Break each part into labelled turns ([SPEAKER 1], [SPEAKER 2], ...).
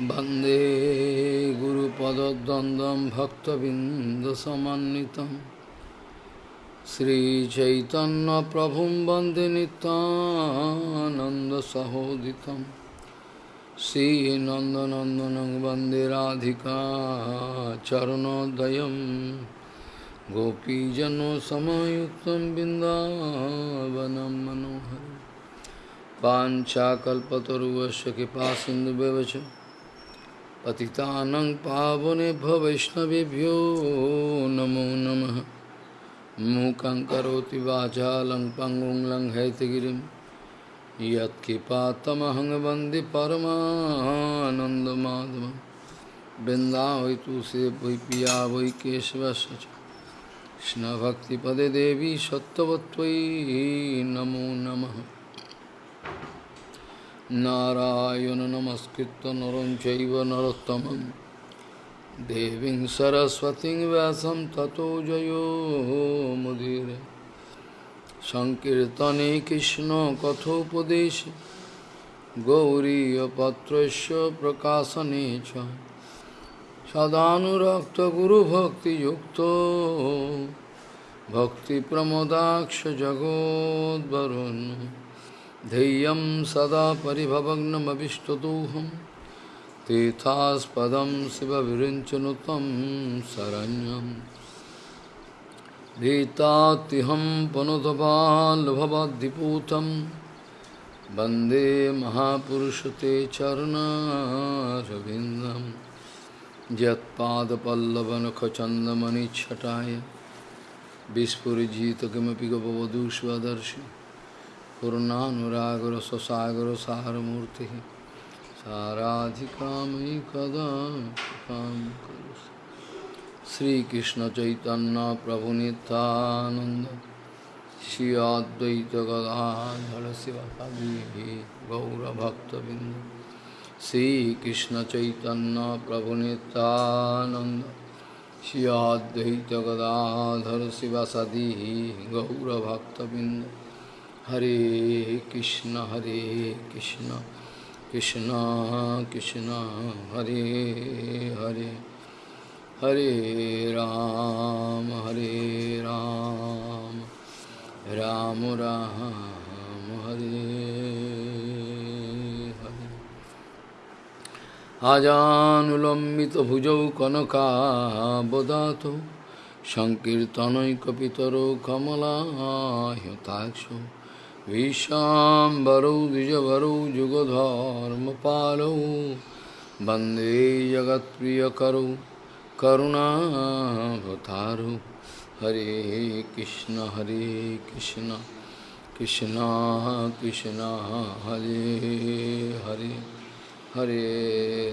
[SPEAKER 1] वन्दे गुरुपदद्वन्द्वं भक्तबिन्दसमन्नितं श्रीचैतन्यप्रभुं वन्दे नितानन्दसहोदितं श्रीनन्दनन्दनं वन्दे राधिका चरणोदयं गोपीजनसमयुक्तं बिन्दावनं मनोहरं पाञ्चाकल्पतरुवश्य कृपा सिन्धुव्यवच पतितानं पावनेभ्य वैष्णवेभ्यो नमो नमः मूकं करोति वाचालं पङ्गुं लङ् हैतगिरिं यत्किपातमहं वन्दे परमानन्दमाधवं बृन्दा वै तुसे वै पिया वै केशवस्य च कृष्णभक्तिपदे देवी सत्त्वत्वयि नमो नमः नारायण नमस्कृत नर चैव नरोत्तमं देवीं सरस्वतीं व्यासं ततो जयो मुदिर संकीर्तने कृष्ण कथोपदेश गौरीयपत्रस्य प्रकाशने च सदानुरक्तगुरुभक्तियुक्तो भक्तिप्रमोदाक्ष जगोद्वरुन् ध्येयं सदा परिभवग्नमभिष्टदोहं तीर्थास्पदं शिवविरिञ्चनु तं शरण्यं गीतातिहं पुनुतपाल्भवद्दिपूतं वन्दे महापुरुष ते चरणारविन्दं यत्पादपल्लवनखचन्दमणिच्छटाय विस्फुरिजित किमपि गपवधूष्वदर्शि पूर्णानुराग स्वसागर सारूर्ति साराधिका मयि कदा काम श्री कृष्ण चैतन्य प्रभु नित्यानंद श्री अद्वैत गदाधर शिवी गौरभक्तबिंद श्री कृष्ण चैतन्य प्रभु नित्यानंद श्री अद्वैत गदाधर सदी गौरभक्तबिंद হরে কৃষ্ণ হরে কৃষ্ণ কৃষ্ণ কৃষ্ণ হরে হরে হরে রাম হরে রাম রাম রাম হরে হরে আজানুলম্বিত ভুজৌ কনকাবদাত সংকীর্তনৈকপিতর কমলা হতাক্ষ जुगधर्म पालो विश्वाम्बरौ जगत प्रिय वन्दे करुणा करुणावतारौ हरे कृष्ण हरे कृष्ण कृष्ण कृष्ण हरे हरे हरे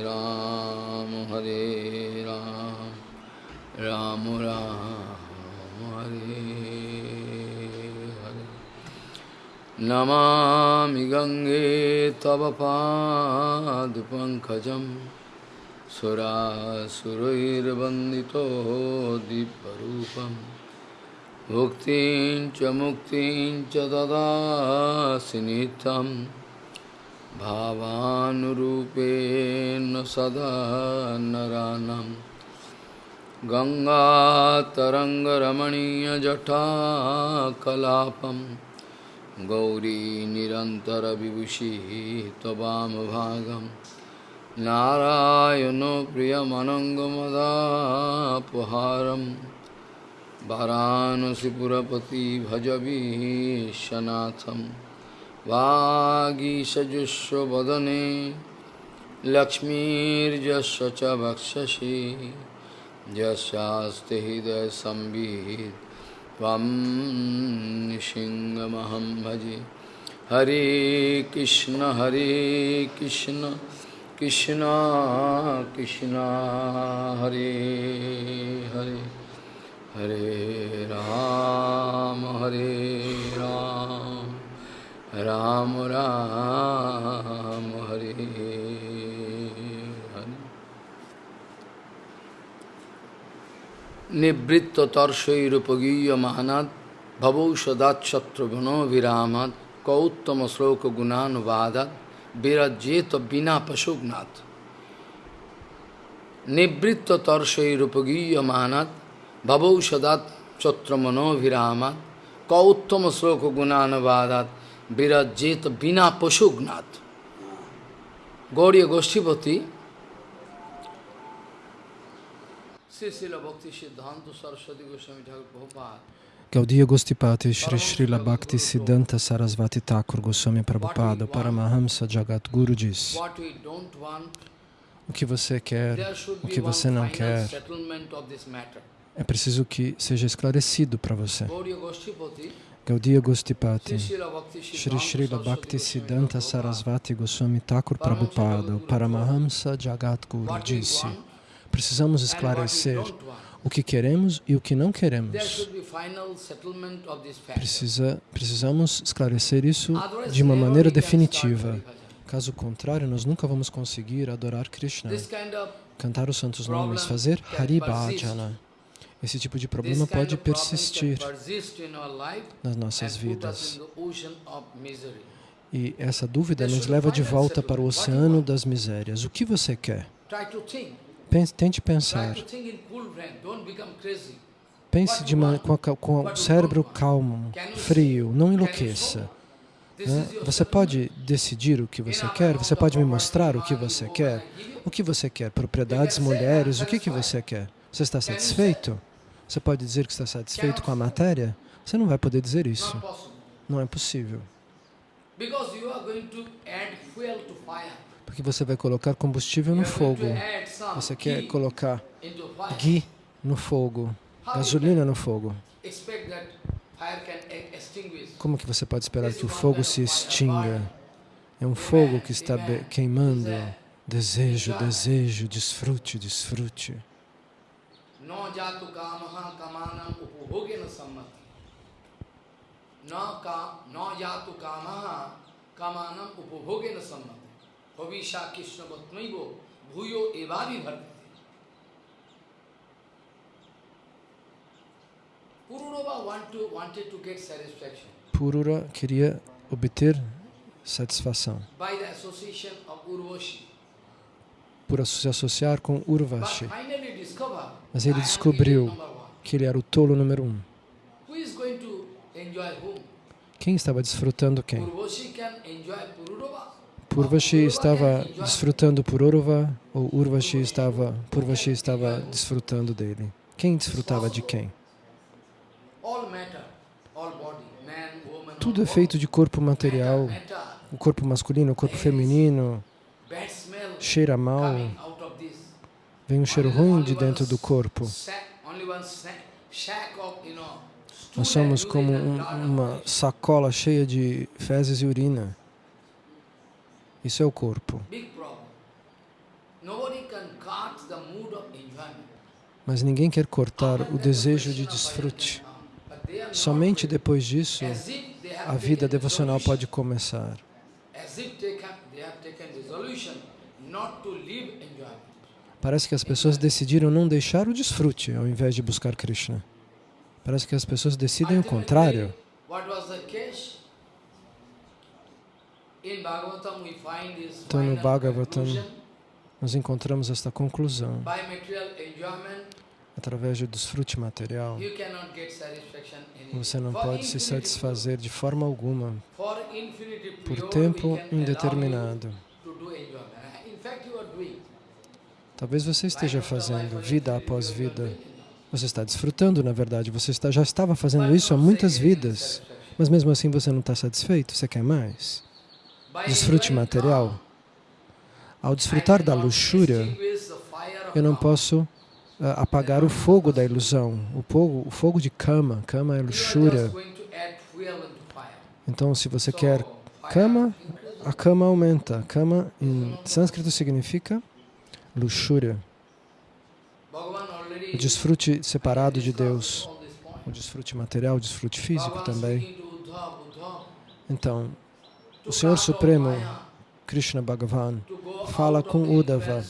[SPEAKER 1] राम हरे राम राम राम हरे नमामि गंगे तव पादपङ्कजं सुरासुरैर्वन्दितो दीपरूपं भुक्तिं च मुक्तिं च ददासि नित्यं भावानुरूपेण सदा नरानं गङ्गातरङ्गरमणीयजटाकलापम् विभूषि तवाम गौरीनिरन्तरविभूषि त्ववामभागं नारायणो प्रियमनङ्गमदापहारं वाराणसीपुरपति भजवीशनाथं वागीषजुष्वदने लक्ष्मीर्जस्व च वक्षसि हृदय हृदयसंवित् त्वं सिंहमहं भजे हरे कृष्ण हरे कृष्ण कृष्ण कृष्ण हरे हरे हरे राम हरे राम राम राम हरे নিবৃত্ত তর্ষৈরুপগীয়মানাদ ভবৌ সদাচ্ছত্রগুণভিরামাদ কৌত্তম শ্লোক গুণানুবাদাত বিরজ্যেত বিনা পশুগ্নাথ নিবৃত্ত মহানাদ ভবৌ সদাচ্ছত্রমনোভিরামাদ কৌত্তম শ্লোক গুণানুবাদাত বিরজ্যেত বিনা পশুগ্নাথ গৌরীয় গোষ্ঠীপতি
[SPEAKER 2] Gaudiya Gostipati Shri Srila Bhakti Siddhanta Sarasvati Thakur Goswami Prabhupada Paramahamsa Jagatguru diz o que você quer, o que você não quer, é preciso que seja esclarecido para você. Gaudiya Gostipati, Shri Srila Bhakti Siddhanta Sarasvati Goswami Thakur Prabhupada, Paramahamsa Jagat Guru disse Precisamos esclarecer o que queremos e o que não queremos. Precisa, precisamos esclarecer isso de uma maneira definitiva. Caso contrário, nós nunca vamos conseguir adorar Krishna, cantar os santos nomes, fazer Haribhajana. Esse tipo de problema pode persistir
[SPEAKER 1] nas nossas vidas.
[SPEAKER 2] E essa dúvida nos leva de volta para o oceano das misérias. O que você quer? tente pensar. Pense de uma, com, a, com o cérebro calmo, frio, não enlouqueça. Né? Você pode decidir o que você quer, você pode me mostrar o que você quer. O que você quer? Propriedades, mulheres, o que, que você quer? Você está satisfeito? Você pode dizer que está satisfeito com a matéria? Você não vai poder dizer isso. Não é possível.
[SPEAKER 1] Porque você vai adicionar fogo add fuel
[SPEAKER 2] porque você vai colocar combustível no fogo. Você quer colocar ghee no fogo, gasolina no fogo. Como que você pode esperar que o fogo se extinga? É um fogo que está queimando. Desejo, desejo, desfrute, desfrute. Na
[SPEAKER 1] jato kamaha kamanam upobhogena é sammati. Hovisha Krishna Bhuyo Pururava want to, wanted to get satisfaction.
[SPEAKER 2] Purura queria obter satisfação.
[SPEAKER 1] By the association of Urvashi.
[SPEAKER 2] Por se associar com Urvashi.
[SPEAKER 1] Mas ele descobriu
[SPEAKER 2] que ele era o tolo número um. Quem estava desfrutando quem? Purvashi estava desfrutando por Uruva ou Urvashi estava, Purvashi estava desfrutando dele? Quem desfrutava de quem? Tudo é feito de corpo material, o corpo masculino, o corpo feminino, cheira mal, vem um cheiro ruim de dentro do corpo. Nós somos como um, uma sacola cheia de fezes e urina. Isso é o corpo. Mas ninguém quer cortar o desejo de desfrute. Somente depois disso, a vida devocional pode começar. Parece que as pessoas decidiram não deixar o desfrute ao invés de buscar Krishna. Parece que as pessoas decidem o contrário.
[SPEAKER 1] Então, no Bhagavatam,
[SPEAKER 2] nós encontramos esta conclusão. Através do desfrute material,
[SPEAKER 1] você não pode se satisfazer
[SPEAKER 2] de forma alguma
[SPEAKER 1] por tempo indeterminado.
[SPEAKER 2] Talvez você esteja fazendo vida após vida. Você está desfrutando, na verdade. Você está, já estava fazendo isso há muitas vidas. Mas mesmo assim você não está satisfeito, você quer mais desfrute material, ao desfrutar da luxúria, eu não posso uh, apagar o fogo da ilusão, o fogo, o fogo de cama, cama é luxúria. Então, se você quer cama, a cama aumenta. Cama em sânscrito significa luxúria. O desfrute separado de Deus, o desfrute material, o desfrute físico também. Então, o Senhor Supremo, Krishna Bhagavan, fala com Uddhava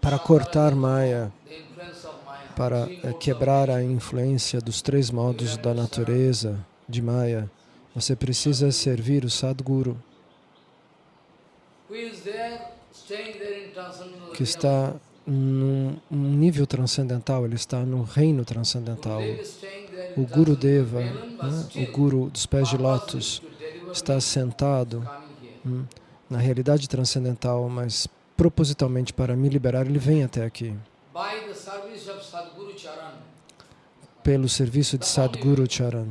[SPEAKER 2] para cortar Maya, para eh, quebrar a influência dos três modos da natureza de Maya. Você precisa servir o Sadguru, que está num nível transcendental, ele está no reino transcendental. O Guru Deva, né? o Guru dos pés de lótus, está sentado hum, na realidade transcendental, mas propositalmente para me liberar, ele vem até aqui. Pelo serviço de Sadguru Charan.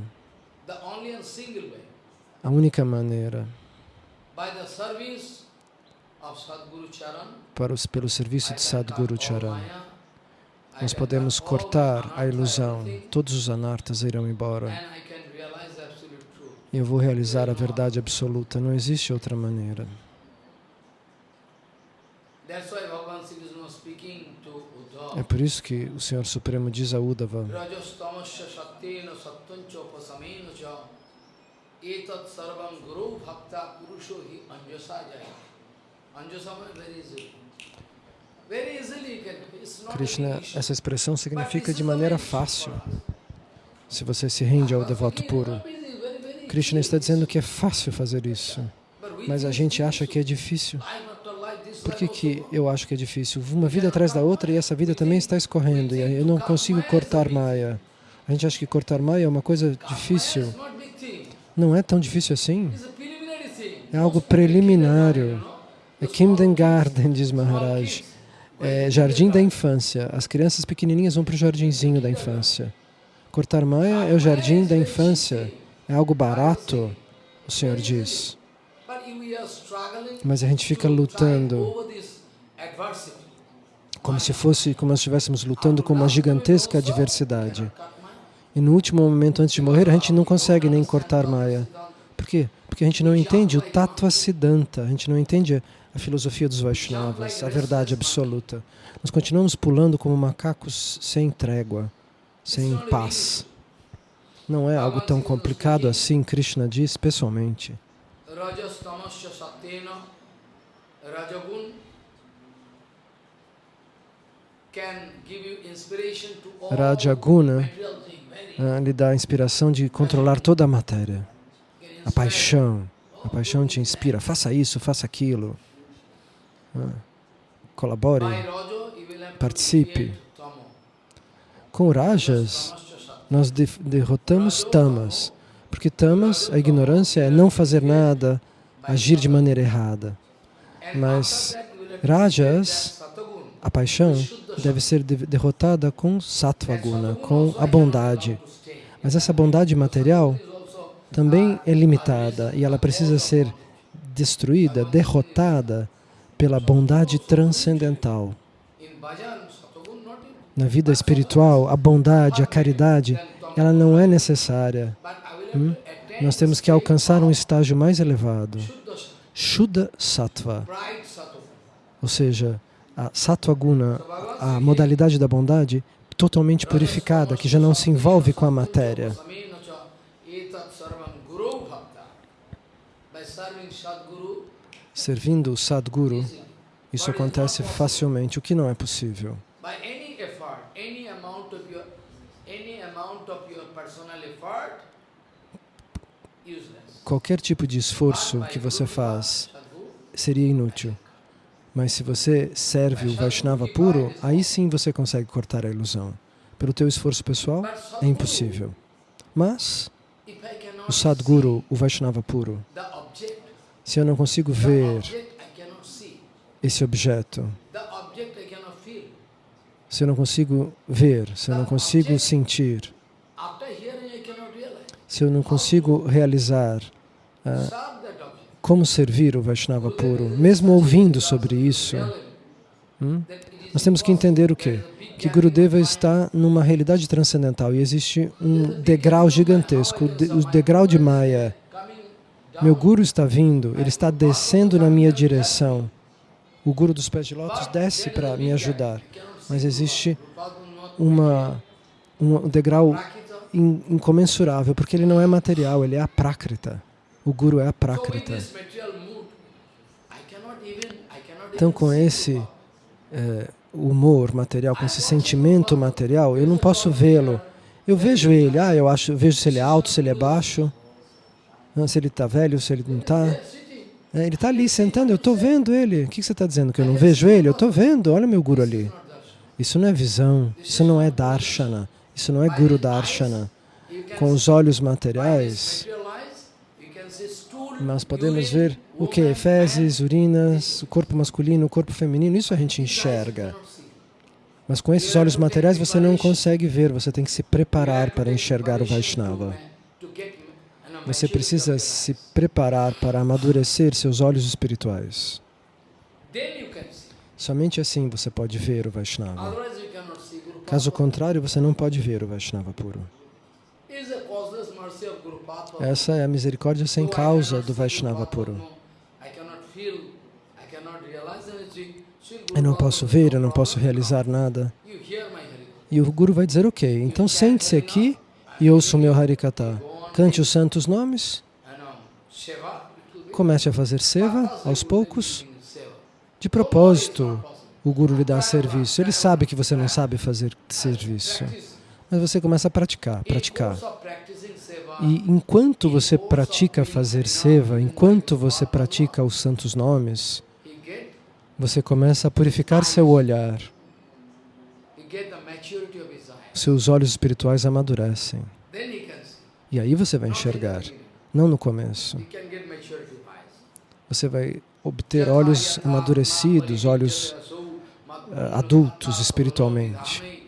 [SPEAKER 2] A única maneira para os, pelo serviço de Sadguru Charan. Nós podemos cortar a ilusão, todos os anartas irão embora eu vou realizar a verdade absoluta. Não existe outra maneira. É por isso que o Senhor Supremo diz a Uddhava, Krishna, essa expressão significa de maneira fácil, se você se rende ao devoto puro. Krishna está dizendo que é fácil fazer isso, mas a gente acha que é difícil. Por que, que eu acho que é difícil? Uma vida atrás da outra e essa vida também está escorrendo. E eu não consigo cortar maia. A gente acha que cortar maia é uma coisa difícil. Não é tão difícil assim. É algo preliminario. É kindergarten, diz Maharaj. É jardim da infância. As crianças pequenininhas vão para o jardinzinho da infância. Cortar maia é o jardim da infância. É algo barato, o Senhor diz.
[SPEAKER 1] Mas a gente fica lutando
[SPEAKER 2] como se fosse, como se estivéssemos lutando com uma gigantesca adversidade. E no último momento, antes de morrer, a gente não consegue nem cortar Maya. Por quê? Porque a gente não entende o tattva siddhanta, a gente não entende a filosofia dos Vaishnavas, a verdade absoluta. Nós continuamos pulando como macacos sem trégua, sem paz. Não é algo tão complicado assim, Krishna diz pessoalmente.
[SPEAKER 1] Rajaguna
[SPEAKER 2] ah, lhe dá a inspiração de controlar toda a matéria. A paixão. A paixão te inspira. Faça isso, faça aquilo. Ah, colabore. Participe. Com Rajas, nós de derrotamos tamas, porque tamas, a ignorância é não fazer nada, agir de maneira errada. Mas rajas, a paixão, deve ser de derrotada com sattva guna, com a bondade. Mas essa bondade material também é limitada e ela precisa ser destruída, derrotada pela bondade transcendental na vida espiritual, a bondade, a caridade, ela não é necessária. Hum? Nós temos que alcançar um estágio mais elevado. Shuddha Sattva, ou seja, a Sattva Guna, a modalidade da bondade, totalmente purificada, que já não se envolve com a matéria. Servindo o Sadguru, isso acontece facilmente, o que não é possível
[SPEAKER 1] any amount of your any amount of your personal effort
[SPEAKER 2] Qualquer tipo de esforço que você faz seria inútil. Mas se você serve o Vaishnava puro, aí sim você consegue cortar a ilusão. Pelo teu esforço pessoal, é impossível. Mas, o Sadguru, o Vaishnava puro, se eu não consigo ver esse objeto, se eu não consigo ver, se eu não consigo sentir, se eu não consigo realizar, ah, como servir o Vaishnava puro, mesmo ouvindo sobre isso, hum, nós temos que entender o quê? Que Gurudeva está numa realidade transcendental e existe um degrau gigantesco, o degrau de Maya. Meu Guru está vindo, ele está descendo na minha direção. O Guru dos Pés de Lótus desce para me ajudar mas existe uma, um degrau in, incomensurável, porque ele não é material, ele é a prakrita. O Guru é a prakrita. Então, com esse é, humor material, com esse sentimento material, eu não posso vê-lo. Eu vejo ele, ah, eu acho, vejo se ele é alto, se ele é baixo, ah, se ele está velho, se ele não está. É, ele está ali sentando, eu estou vendo ele. O que, que você está dizendo? Que eu não vejo ele? Eu estou vendo, olha o meu guru ali. Isso não é visão, isso não é darshana, isso não é guru darshana. Com os olhos materiais, nós podemos ver o que? Fezes, urinas, o corpo masculino, o corpo feminino, isso a gente enxerga. Mas com esses olhos materiais você não consegue ver, você tem que se preparar para enxergar o Vaishnava. Você precisa se preparar para amadurecer seus olhos espirituais. Somente assim você pode ver o Vaishnava.
[SPEAKER 1] Caso contrário, você
[SPEAKER 2] não pode ver o Vaishnava puro. Essa é a misericórdia sem causa do Vaishnava puro. Eu não posso ver, eu não posso realizar nada. E o Guru vai dizer, ok, então sente-se aqui e ouça o meu Harikata. Cante os santos nomes, comece a fazer seva aos poucos, de propósito, o guru lhe dá serviço. Ele sabe que você não sabe fazer serviço. Mas você começa a praticar, praticar. E enquanto você pratica fazer seva, enquanto você pratica os santos nomes, você começa a purificar seu olhar. Seus olhos espirituais amadurecem. E aí você vai enxergar, não no começo. Você vai obter olhos amadurecidos, olhos eh, adultos espiritualmente,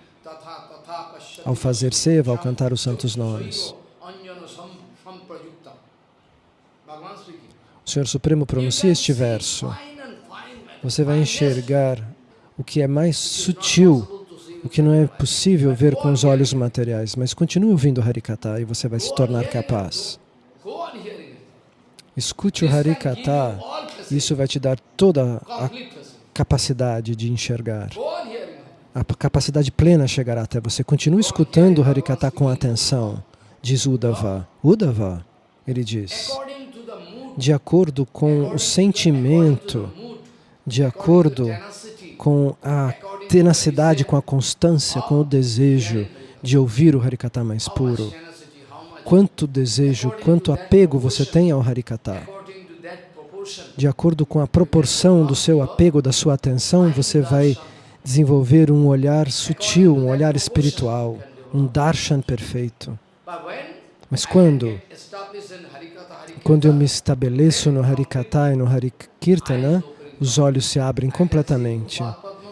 [SPEAKER 2] ao fazer seva, ao cantar os santos nomes. O Senhor Supremo pronuncia este verso, você vai enxergar o que é mais sutil, o que não é possível ver com os olhos materiais, mas continue ouvindo o Harikata e você vai se tornar capaz. Escute o Harikata isso vai te dar toda a capacidade de enxergar. A capacidade plena chegará até você. Continue escutando o Harikata com atenção, diz Uddhava. Uddhava, ele diz, de acordo com o sentimento, de acordo com a tenacidade, com a constância, com o desejo de ouvir o Harikata mais puro. Quanto desejo, quanto apego você tem ao Harikata de acordo com a proporção do seu apego, da sua atenção, você vai desenvolver um olhar sutil, um olhar espiritual, um darshan perfeito. Mas quando? Quando eu me estabeleço no Harikata e no Harikirtana, os olhos se abrem completamente.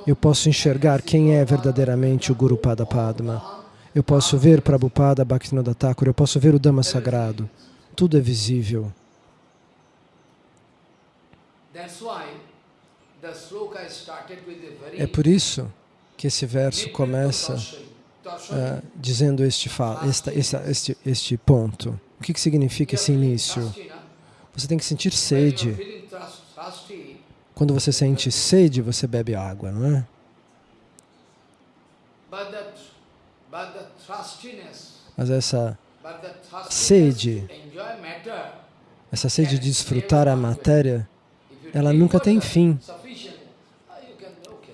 [SPEAKER 2] Eu posso enxergar quem é verdadeiramente o Guru Pada Padma. Eu posso ver Prabhupada Bhaktinoda Thakura, eu posso ver o Dhamma Sagrado. Tudo é visível.
[SPEAKER 1] É por isso
[SPEAKER 2] que esse verso começa uh, dizendo este, esta, esta, este, este ponto. O que, que significa esse início? Né? Você tem que sentir sede. Quando você sente sede, você bebe água, não é? Mas essa sede, essa sede de desfrutar a matéria
[SPEAKER 1] ela nunca tem fim.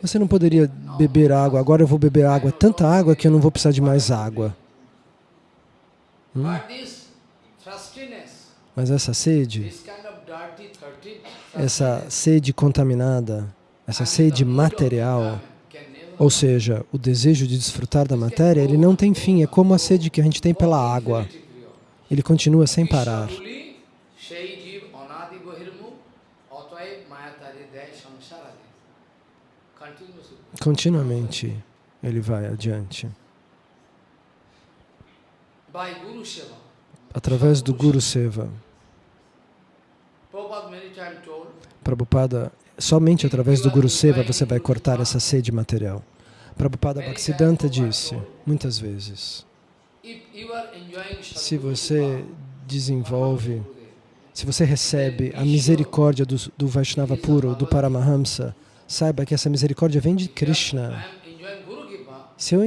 [SPEAKER 2] Você não poderia beber água, agora eu vou beber água, tanta água que eu não vou precisar de mais água.
[SPEAKER 1] Hum? Mas essa sede,
[SPEAKER 2] essa sede contaminada, essa sede material, ou seja, o desejo de desfrutar da matéria, ele não tem fim, é como a sede que a gente tem pela água. Ele continua sem parar. continuamente ele vai adiante. Através do Guru Seva. Prabhupada, somente através do Guru Seva você vai cortar essa sede material. Prabhupada Bhaktisiddhanta disse, muitas vezes, se você desenvolve, se você recebe a misericórdia do, do Vaishnava puro, do Paramahamsa, Saiba que essa misericórdia vem de Krishna. Se eu,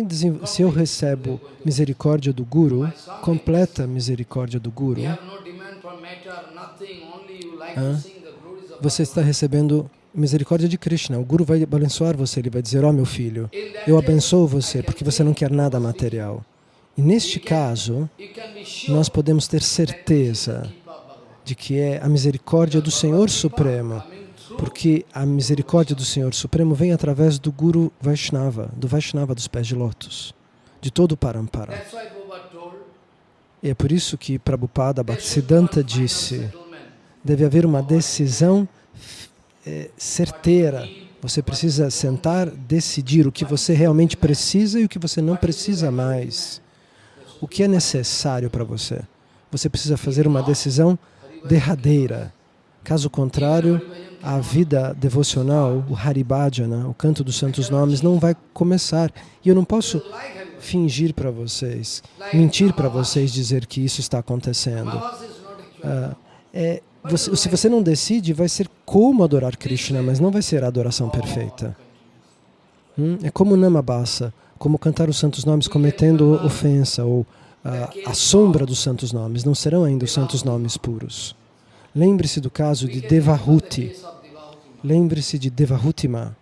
[SPEAKER 2] se eu recebo misericórdia do Guru, completa misericórdia do Guru, ah, você está recebendo misericórdia de Krishna. O Guru vai abençoar você, ele vai dizer, ó oh, meu filho, eu abençoo você porque você não quer nada material. E neste caso, nós podemos ter certeza de que é a misericórdia do Senhor Supremo porque a misericórdia do Senhor Supremo vem através do Guru Vaishnava, do Vaishnava dos pés de lótus, de todo o Parampara. E é por isso que Prabhupada Bhaktisiddhanta disse, deve haver uma decisão é, certeira. Você precisa sentar, decidir o que você realmente precisa e o que você não precisa mais. O que é necessário para você? Você precisa fazer uma decisão derradeira. Caso contrário, a vida devocional, o Haribhajana, o canto dos santos nomes, não vai começar. E eu não posso fingir para vocês, mentir para vocês, dizer que isso está acontecendo. Ah, é, você, se você não decide, vai ser como adorar Krishna, mas não vai ser a adoração perfeita. Hum? É como Namabasa, como cantar os santos nomes cometendo ofensa ou ah, a sombra dos santos nomes. Não serão ainda os santos nomes puros. Lembre-se do caso de Devahuti. Lembre-se de Devahutima,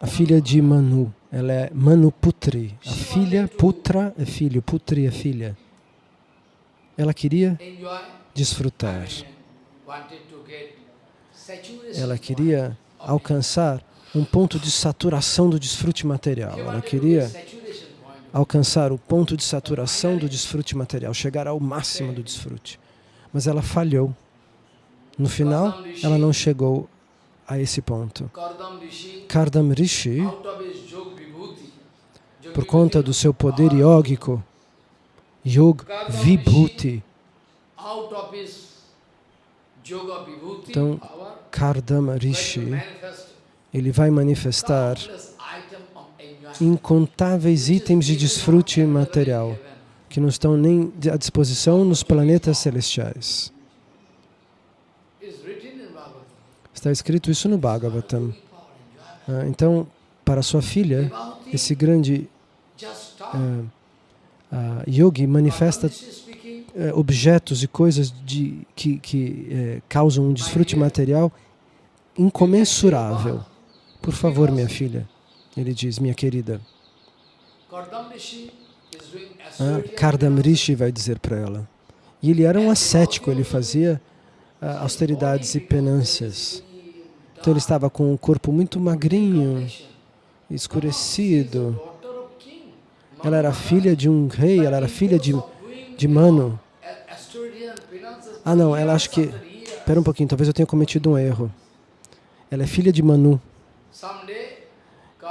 [SPEAKER 2] a filha de Manu. Ela é Manuputri, a filha, putra é filho, putri é filha. Ela queria desfrutar.
[SPEAKER 1] Ela queria
[SPEAKER 2] alcançar um ponto de saturação do desfrute material. Ela queria alcançar o ponto de saturação do desfrute material, chegar ao máximo do desfrute. Mas ela falhou. No final, ela não chegou a esse ponto. Kardam Rishi, por conta do seu poder iógico, Yog Vibhuti. Então, Kardama Rishi, ele vai manifestar incontáveis itens de desfrute material que não estão nem à disposição nos planetas celestiais. Está escrito isso no Bhagavatam. Ah, então, para sua filha, esse grande eh, ah, yogi manifesta eh, objetos e coisas de, que, que eh, causam um desfrute material incomensurável. Por favor, minha filha, ele diz, minha querida, Kardam Rishi ah, vai dizer para ela. E ele era um ascético, ele fazia ah, austeridades e penâncias. Então ele estava com um corpo muito magrinho, escurecido. Ela era filha de um rei, ela era filha de, de Mano. Ah não, ela acho que... Espera um pouquinho, talvez eu tenha cometido um erro. Ela é filha de Manu.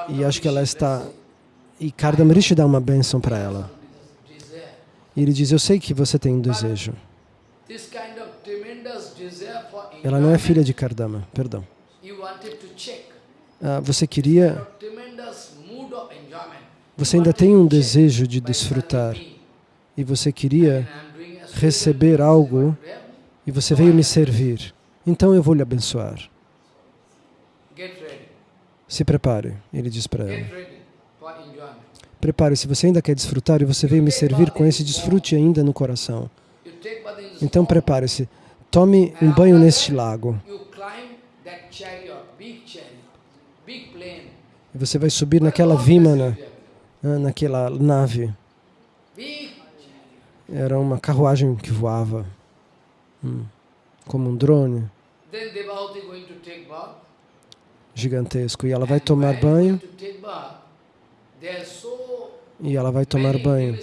[SPEAKER 2] E acho que ela está... E Kardam dá uma bênção para ela. E ele diz, eu sei que você tem um desejo. Ela não é filha de Kardama, perdão. Ah, você queria... Você ainda tem um desejo de desfrutar e você queria receber algo e você veio me servir, então eu vou lhe abençoar. Se prepare, ele diz para ela. Prepare-se, você ainda quer desfrutar e você veio me servir com esse desfrute ainda no coração. Então prepare-se, tome um banho neste lago. E você vai subir naquela vimana, né? ah, naquela nave. Era uma carruagem que voava, hum, como um drone gigantesco. E ela vai tomar banho.
[SPEAKER 1] E ela vai tomar banho.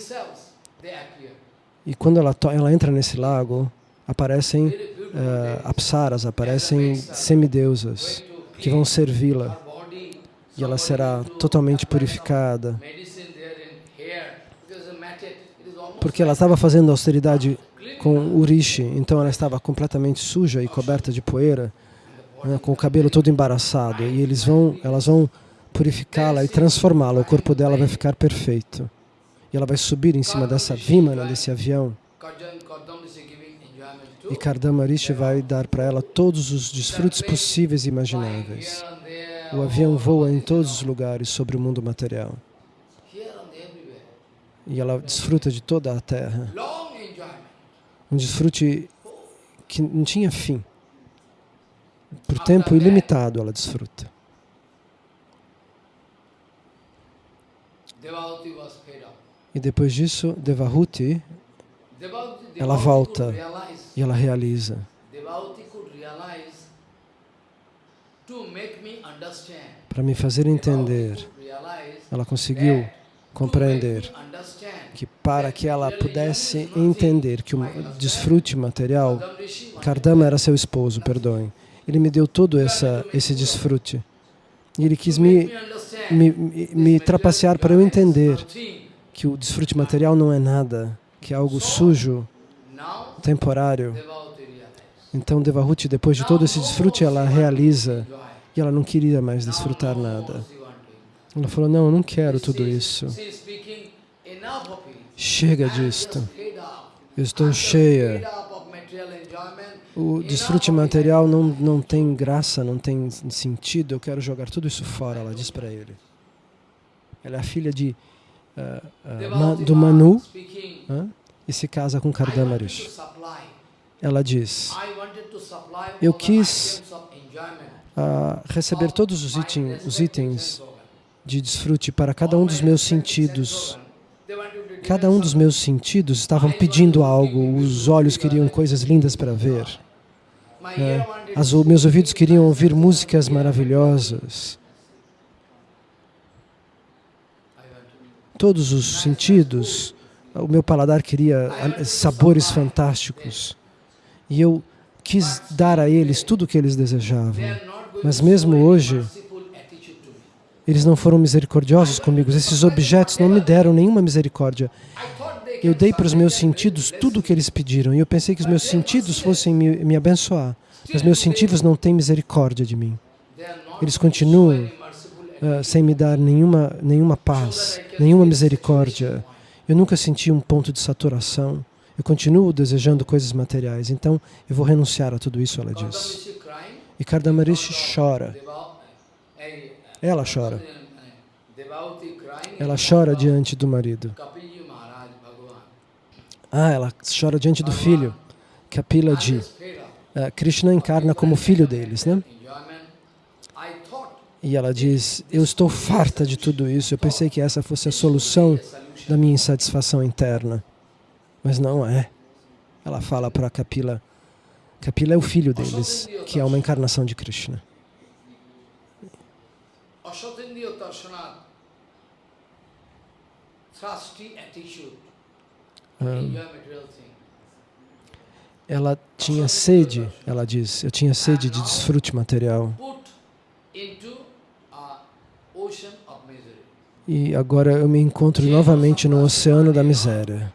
[SPEAKER 2] E quando ela, ela entra nesse lago, aparecem uh, apsaras, aparecem semideusas que vão servi-la. E ela será totalmente purificada. Porque ela estava fazendo austeridade com o rishi, então ela estava completamente suja e coberta de poeira né, com o cabelo todo embaraçado, e eles vão, elas vão purificá-la e transformá-la, o corpo dela vai ficar perfeito. E ela vai subir em cima dessa vimana, né, desse avião. E Kardama Rishi vai dar para ela todos os desfrutos possíveis e imagináveis. O avião voa em todos os lugares sobre o mundo material. E ela desfruta de toda a terra. Um desfrute que não tinha fim por tempo ilimitado ela desfruta. E depois disso, Devahuti,
[SPEAKER 1] ela volta e ela realiza. Para
[SPEAKER 2] me fazer entender, ela conseguiu compreender que para que ela pudesse entender que o desfrute material, Kardama era seu esposo, perdoem, ele me deu todo essa, esse desfrute. E Ele quis me, me, me, me trapacear para eu entender que o desfrute material não é nada, que é algo sujo, temporário. Então Devahuti, depois de todo esse desfrute, ela realiza e ela não queria mais desfrutar nada. Ela falou, não, eu não quero tudo isso.
[SPEAKER 1] Chega disto. Eu estou cheia
[SPEAKER 2] o desfrute material não, não tem graça, não tem sentido, eu quero jogar tudo isso fora, ela diz para ele. Ela é a filha de, uh, uh, do Manu uh, e se casa com Kardamarish. Ela diz, eu quis ah, receber todos os, item, os itens de desfrute para cada um dos meus sentidos cada um dos meus sentidos estavam pedindo algo, os olhos queriam coisas lindas para ver, né? As, meus ouvidos queriam ouvir músicas maravilhosas. Todos os sentidos, o meu paladar queria sabores fantásticos. E eu quis dar a eles tudo o que eles desejavam. Mas mesmo hoje, eles não foram misericordiosos comigo. Esses objetos não me deram nenhuma misericórdia. Eu dei para os meus sentidos tudo o que eles pediram e eu pensei que os meus sentidos fossem me, me abençoar. Mas meus sentidos não têm misericórdia de mim. Eles continuam uh, sem me dar nenhuma, nenhuma paz, nenhuma misericórdia. Eu nunca senti um ponto de saturação. Eu continuo desejando coisas materiais. Então, eu vou renunciar a tudo isso, ela diz. E Kardamarishi chora. Ela chora. Ela chora diante do marido. Ah, ela chora diante do filho. Kapila. É uh, é, Krishna encarna como filho deles, né? E ela diz, eu estou farta de tudo isso, eu pensei que essa fosse a solução da minha insatisfação interna. Mas não é. Ela fala para Kapila, Kapila é o filho deles, que é uma encarnação de Krishna.
[SPEAKER 1] Ashatindiyo Tarshanat Attitude ah.
[SPEAKER 2] ela tinha sede, ela diz, eu tinha sede de desfrute material. E agora eu me encontro novamente no oceano da miséria.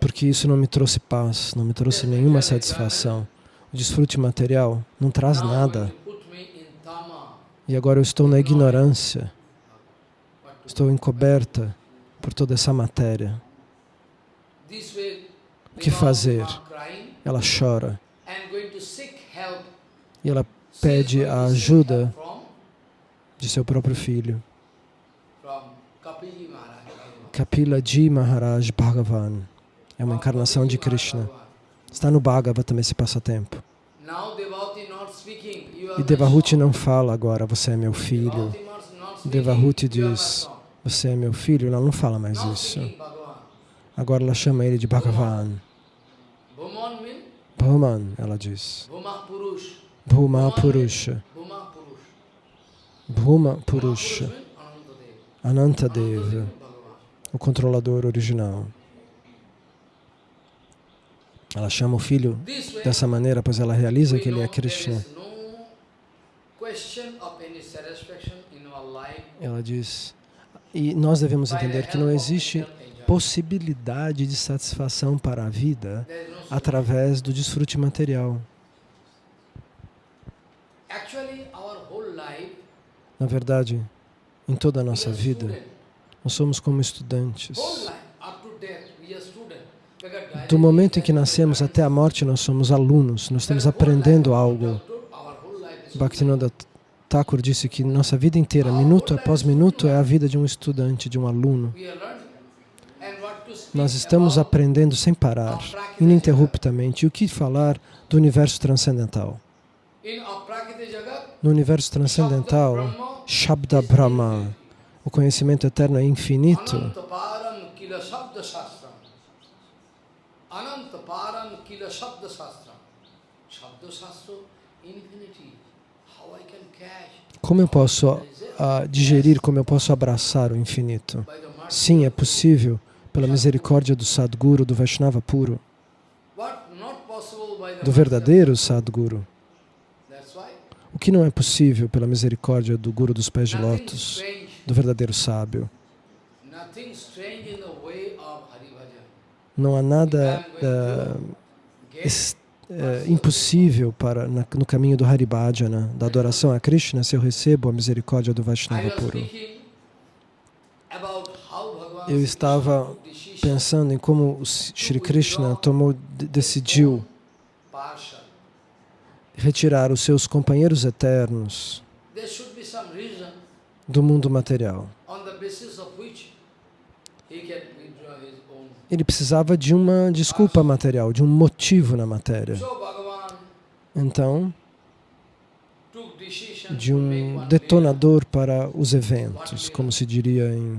[SPEAKER 2] Porque isso não me trouxe paz, não me trouxe nenhuma satisfação. O desfrute material não traz nada. E agora eu estou na ignorância. Estou encoberta por toda essa matéria o que fazer.
[SPEAKER 1] Ela chora.
[SPEAKER 2] E ela pede a ajuda de seu próprio filho. Kapila Ji Maharaj Bhagavan é uma encarnação de Krishna. Está no também esse passatempo. E Devahuti não fala agora, você é meu filho. Devahuti diz, você é meu filho. Ela não fala mais isso. Agora ela chama ele de Bhagavan. Bhuman, ela diz. Bhuma Purusha. Bhuma Purusha. Anantadeva. O controlador original. Ela chama o filho dessa maneira, pois ela realiza que ele é Krishna. Ela diz, e nós devemos entender que não existe possibilidade de satisfação para a vida através do desfrute material. Na verdade, em toda a nossa vida, nós somos como estudantes. Do momento em que nascemos até a morte, nós somos alunos, nós estamos aprendendo algo. Bhaktivinoda Thakur disse que nossa vida inteira, minuto após minuto, é a vida de um estudante, de um aluno.
[SPEAKER 1] Nós estamos aprendendo sem parar, ininterruptamente, o que falar do universo transcendental.
[SPEAKER 2] No universo transcendental, Shabda Brahma, o conhecimento eterno é infinito. Como eu posso uh, digerir, como eu posso abraçar o infinito? Sim, é possível pela misericórdia do Sadguru, do Vaishnava puro,
[SPEAKER 1] do verdadeiro
[SPEAKER 2] Sadguru. O que não é possível pela misericórdia do Guru dos Pés de Lótus, do verdadeiro sábio. Não há nada uh, uh, impossível para, na, no caminho do Haribhajana, da adoração a Krishna, se eu recebo a misericórdia do Vaishnava puro. Eu estava pensando em como Sri Krishna tomou, decidiu retirar os seus companheiros eternos do mundo material. Ele precisava de uma desculpa material, de um motivo na matéria. Então, de um detonador para os eventos, como se diria em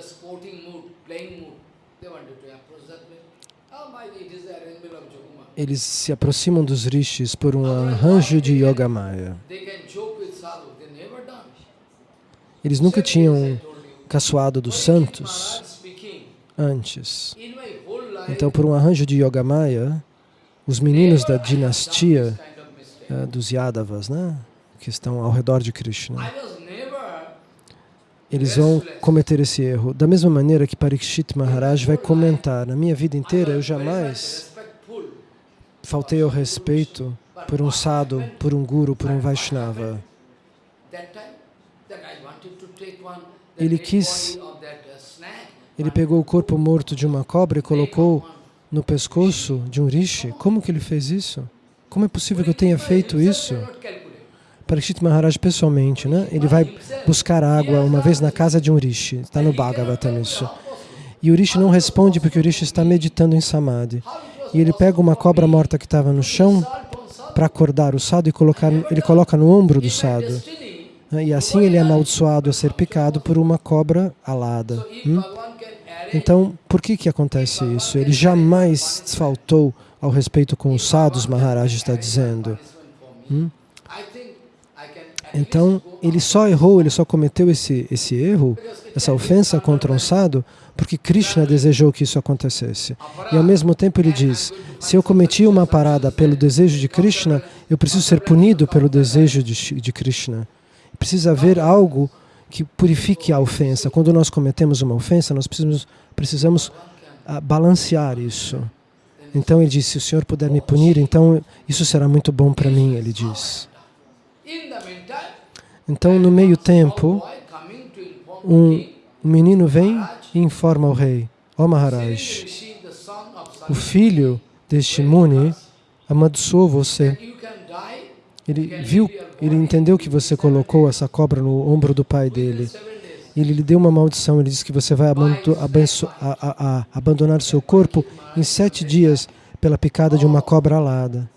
[SPEAKER 1] sporting mood, playing mood. They wanted to approach that way. Oh,
[SPEAKER 2] Eles se aproximam dos rishis por um arranjo de Yoga Maya. Eles nunca tinham caçoado dos santos antes. Então, por um arranjo de Yoga Maya, os meninos da dinastia eh, dos Yadavas, né, que estão ao redor de Krishna, eles vão cometer esse erro. Da mesma maneira que Parikshit Maharaj vai comentar, na minha vida inteira eu jamais faltei ao respeito por um sadhu, por um guru, por um Vaishnava.
[SPEAKER 1] Ele quis,
[SPEAKER 2] ele pegou o corpo morto de uma cobra e colocou no pescoço de um rishi. Como que ele fez isso? Como é possível que eu tenha feito isso? Parikshit Maharaj pessoalmente, né? ele vai buscar água uma vez na casa de um rishi, está no Bhagavatam isso. E o rishi não responde porque o rishi está meditando em Samadhi. E ele pega uma cobra morta que estava no chão para acordar o sado e colocar, ele coloca no ombro do sado. Né? E assim ele é amaldiçoado a ser picado por uma cobra alada. Hum? Então, por que que acontece isso? Ele jamais faltou ao respeito com os sados, Maharaj está dizendo. Hum? Então, ele só errou, ele só cometeu esse, esse erro, essa ofensa contra um sado, porque Krishna desejou que isso acontecesse. E ao mesmo tempo ele diz, se eu cometi uma parada pelo desejo de Krishna, eu preciso ser punido pelo desejo de, de Krishna. Precisa haver algo que purifique a ofensa. Quando nós cometemos uma ofensa, nós precisamos, precisamos ah, balancear isso. Então ele diz: se o Senhor puder me punir, então isso será muito bom para mim, ele diz. Então, no meio tempo, um menino vem e informa o rei, ó Maharaj, o filho deste Muni amaldiçoou você. Ele viu, ele entendeu que você colocou essa cobra no ombro do pai dele. Ele lhe deu uma maldição, ele disse que você vai abandonar seu corpo em sete dias pela picada de uma oh, cobra alada.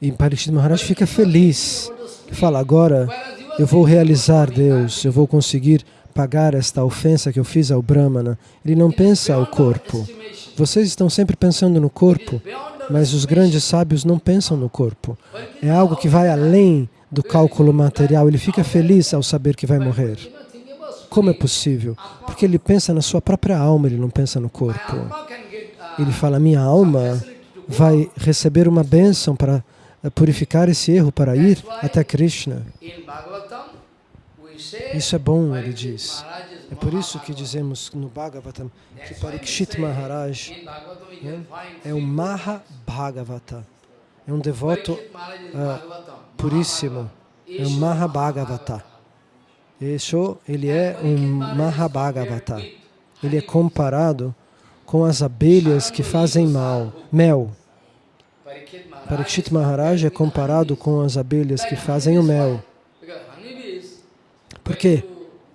[SPEAKER 2] E Parikshit Maharaj fica feliz, fala, agora eu vou realizar Deus, eu vou conseguir pagar esta ofensa que eu fiz ao Brahmana. Ele não pensa ao corpo. Vocês estão sempre pensando no corpo, mas os grandes sábios não pensam no corpo. É algo que vai além do cálculo material. Ele fica feliz ao saber que vai morrer. Como é possível? Porque ele pensa na sua própria alma, ele não pensa no corpo. Ele fala, minha alma vai receber uma bênção para eh, purificar esse erro, para ir até Krishna. Isso é bom, ele diz. É por isso que dizemos no Bhagavatam que Parikshit Maharaj né, é o Mahabhagavata. É um devoto uh, puríssimo. É o Mahabhagavata. Isso ele é um Mahabhagavata. Ele é comparado com as abelhas que fazem mal, mel. Parikshit Maharaj é comparado com as abelhas que fazem o mel. Por quê?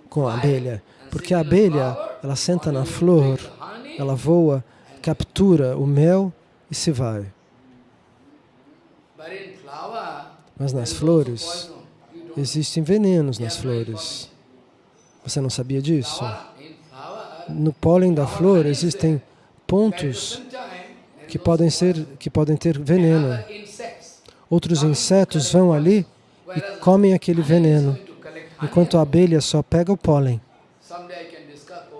[SPEAKER 2] Com a abelha. Porque a abelha, ela senta na flor, ela voa, captura o mel e se vai. Mas nas flores, existem venenos nas flores. Você não sabia disso? No pólen da flor existem pontos que podem, ser, que podem ter veneno. Outros insetos vão ali e comem aquele veneno, enquanto a abelha só pega o pólen.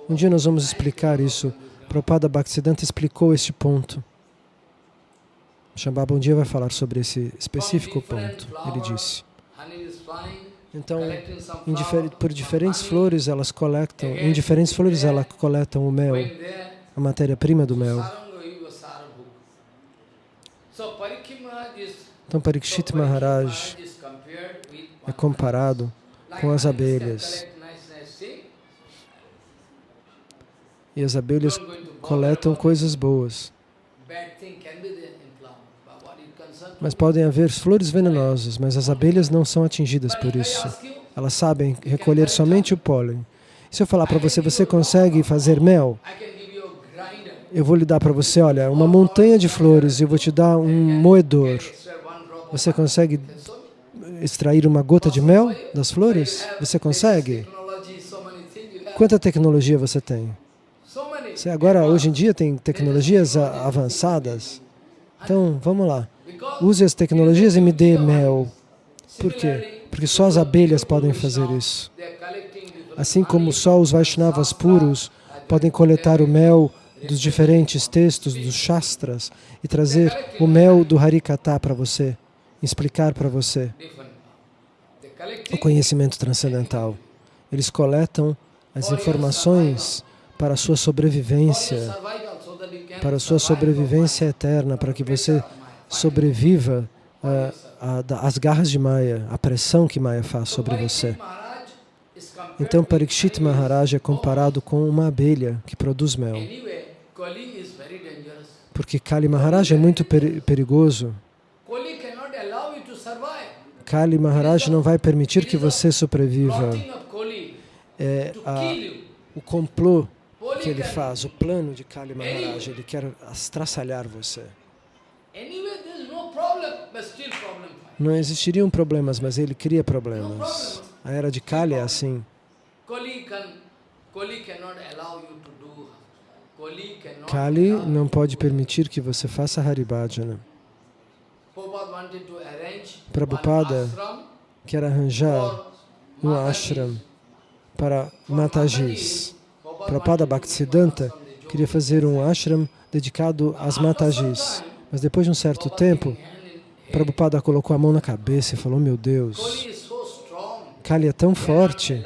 [SPEAKER 2] Um dia nós vamos explicar isso. Prabhupada Bhaktisiddhanta explicou este ponto. Shambhava um dia vai falar sobre esse específico ponto. Ele disse. Então, difer por diferentes flores elas coletam, em diferentes flores elas coletam o mel, a matéria-prima do mel.
[SPEAKER 1] Então, Parikshit Maharaj é
[SPEAKER 2] comparado com as abelhas. E as abelhas coletam coisas boas. Mas podem haver flores venenosas, mas as abelhas não são atingidas por isso. Elas sabem recolher somente o pólen. Se eu falar para você, você consegue fazer mel? eu vou lhe dar para você, olha, uma montanha de flores, eu vou te dar um moedor. Você consegue extrair uma gota de mel das flores? Você consegue? Quanta tecnologia você tem? Você agora, hoje em dia, tem tecnologias avançadas. Então, vamos lá. Use as tecnologias e me dê mel. Por quê? Porque só as abelhas podem fazer isso. Assim como só os Vaishnavas puros podem coletar o mel dos diferentes textos dos Shastras e trazer o mel do Harikata para você, explicar para você o conhecimento transcendental. Eles coletam as informações para a sua sobrevivência, para a sua sobrevivência eterna, para que você sobreviva às ah, garras de Maya, à pressão que Maya faz sobre você. Então, Parikshit Maharaj é comparado com uma abelha que produz mel. Porque Kali Maharaj é muito perigoso. Kali Maharaj não vai permitir que você sobreviva. É a, o complô que ele faz, o plano de Kali Maharaj, ele quer estraçalhar você. Não existiriam problemas, mas ele cria problemas. A era de Kali é assim.
[SPEAKER 1] Kali cannot allow Kali é é
[SPEAKER 2] não pode permitir que você faça Haribhajana. Né?
[SPEAKER 1] Prabhupada
[SPEAKER 2] quer arranjar um ashram para Matajis. Prabhupada Bhaktisiddhanta queria fazer um ashram dedicado às Matajis. Mas depois de um certo tempo, Prabhupada colocou a mão na cabeça e falou, meu Deus, Kali é tão forte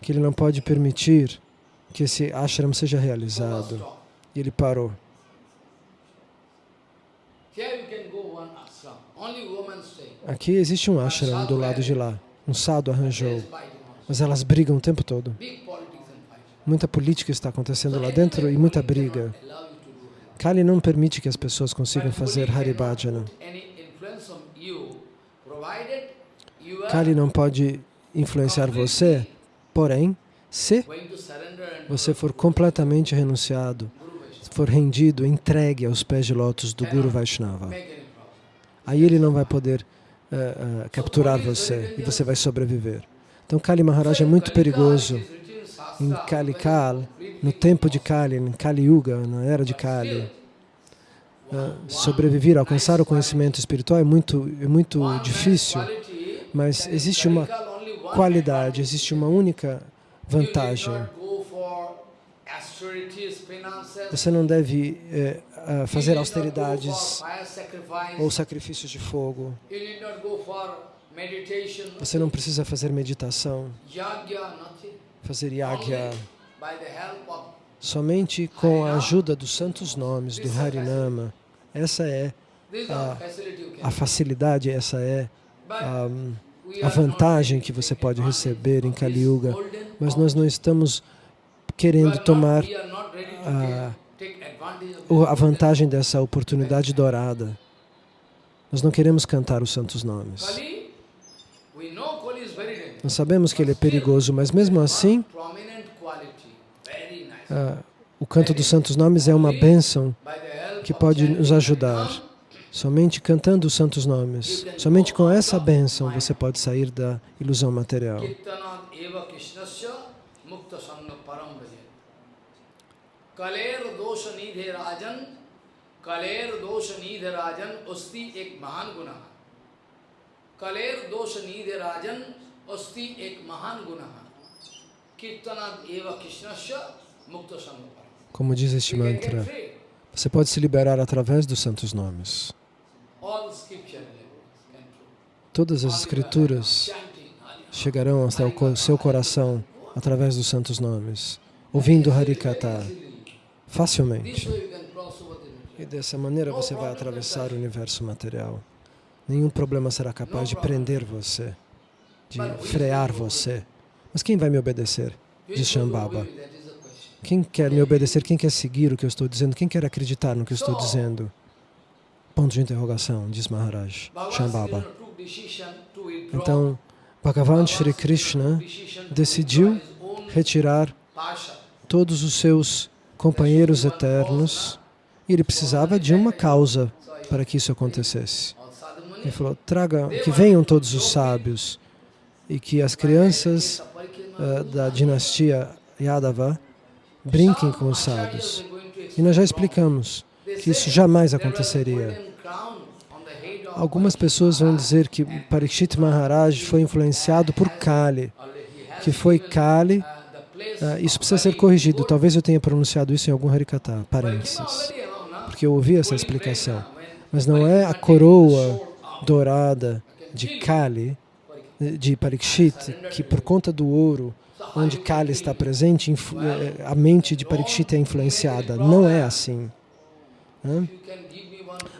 [SPEAKER 2] que ele não pode permitir que esse ashram seja realizado. E ele parou. Aqui existe um ashram do lado de lá. Um sado arranjou. Mas elas brigam o tempo todo. Muita política está acontecendo lá dentro e muita briga. Kali não permite que as pessoas consigam fazer Haribhajana. Kali não pode influenciar você, porém, se você for completamente renunciado, for rendido, entregue aos pés de lótus do Guru Vaishnava, aí ele não vai poder uh, uh, capturar você e você vai sobreviver. Então Kali Maharaj é muito perigoso. Em Kali Kal, no tempo de Kali, em Kali Yuga, na era de Kali, uh, sobreviver, alcançar o conhecimento espiritual é muito, é muito difícil, mas existe uma
[SPEAKER 1] qualidade,
[SPEAKER 2] existe uma única vantagem. Você não deve é, fazer austeridades ou sacrifícios de fogo.
[SPEAKER 1] Você não precisa
[SPEAKER 2] fazer meditação, fazer yagya. Somente com a ajuda dos santos nomes, do Harinama. Essa é a, a facilidade, essa é a a vantagem que você pode receber em Kali Yuga, mas nós não estamos querendo tomar
[SPEAKER 1] a, a vantagem dessa
[SPEAKER 2] oportunidade dourada. Nós não queremos cantar os santos nomes. Nós sabemos que ele é perigoso, mas mesmo assim, a, o canto dos santos nomes é uma bênção que pode nos ajudar Somente cantando os santos nomes, somente com essa bênção você pode sair da ilusão material. Como diz este mantra, você pode se liberar através dos santos nomes. Todas as escrituras chegarão até o seu coração através dos santos nomes, ouvindo Harikata facilmente. E dessa maneira você vai atravessar o universo material. Nenhum problema será capaz de prender você, de frear você. Mas quem vai me obedecer? Diz Shambhava. Quem quer me obedecer? Quem quer seguir o que eu estou dizendo? Quem quer acreditar no que eu estou dizendo? Ponto de interrogação, diz Maharaj Shambhava. Então, Bhagavan Sri Krishna decidiu retirar todos os seus companheiros eternos e ele precisava de uma causa para que isso acontecesse. Ele falou, traga, que venham todos os sábios e que as crianças uh, da dinastia Yadava brinquem com os sábios. E nós já explicamos que isso jamais aconteceria. Algumas pessoas vão dizer que Parikshit Maharaj foi influenciado por Kali, que foi Kali. Ah, isso precisa ser corrigido. Talvez eu tenha pronunciado isso em algum Harikata, parênteses, porque eu ouvi essa explicação. Mas não é a coroa dourada de Kali, de Parikshit, que por conta do ouro, onde Kali está presente, eh, a mente de Parikshit é influenciada. Não é assim.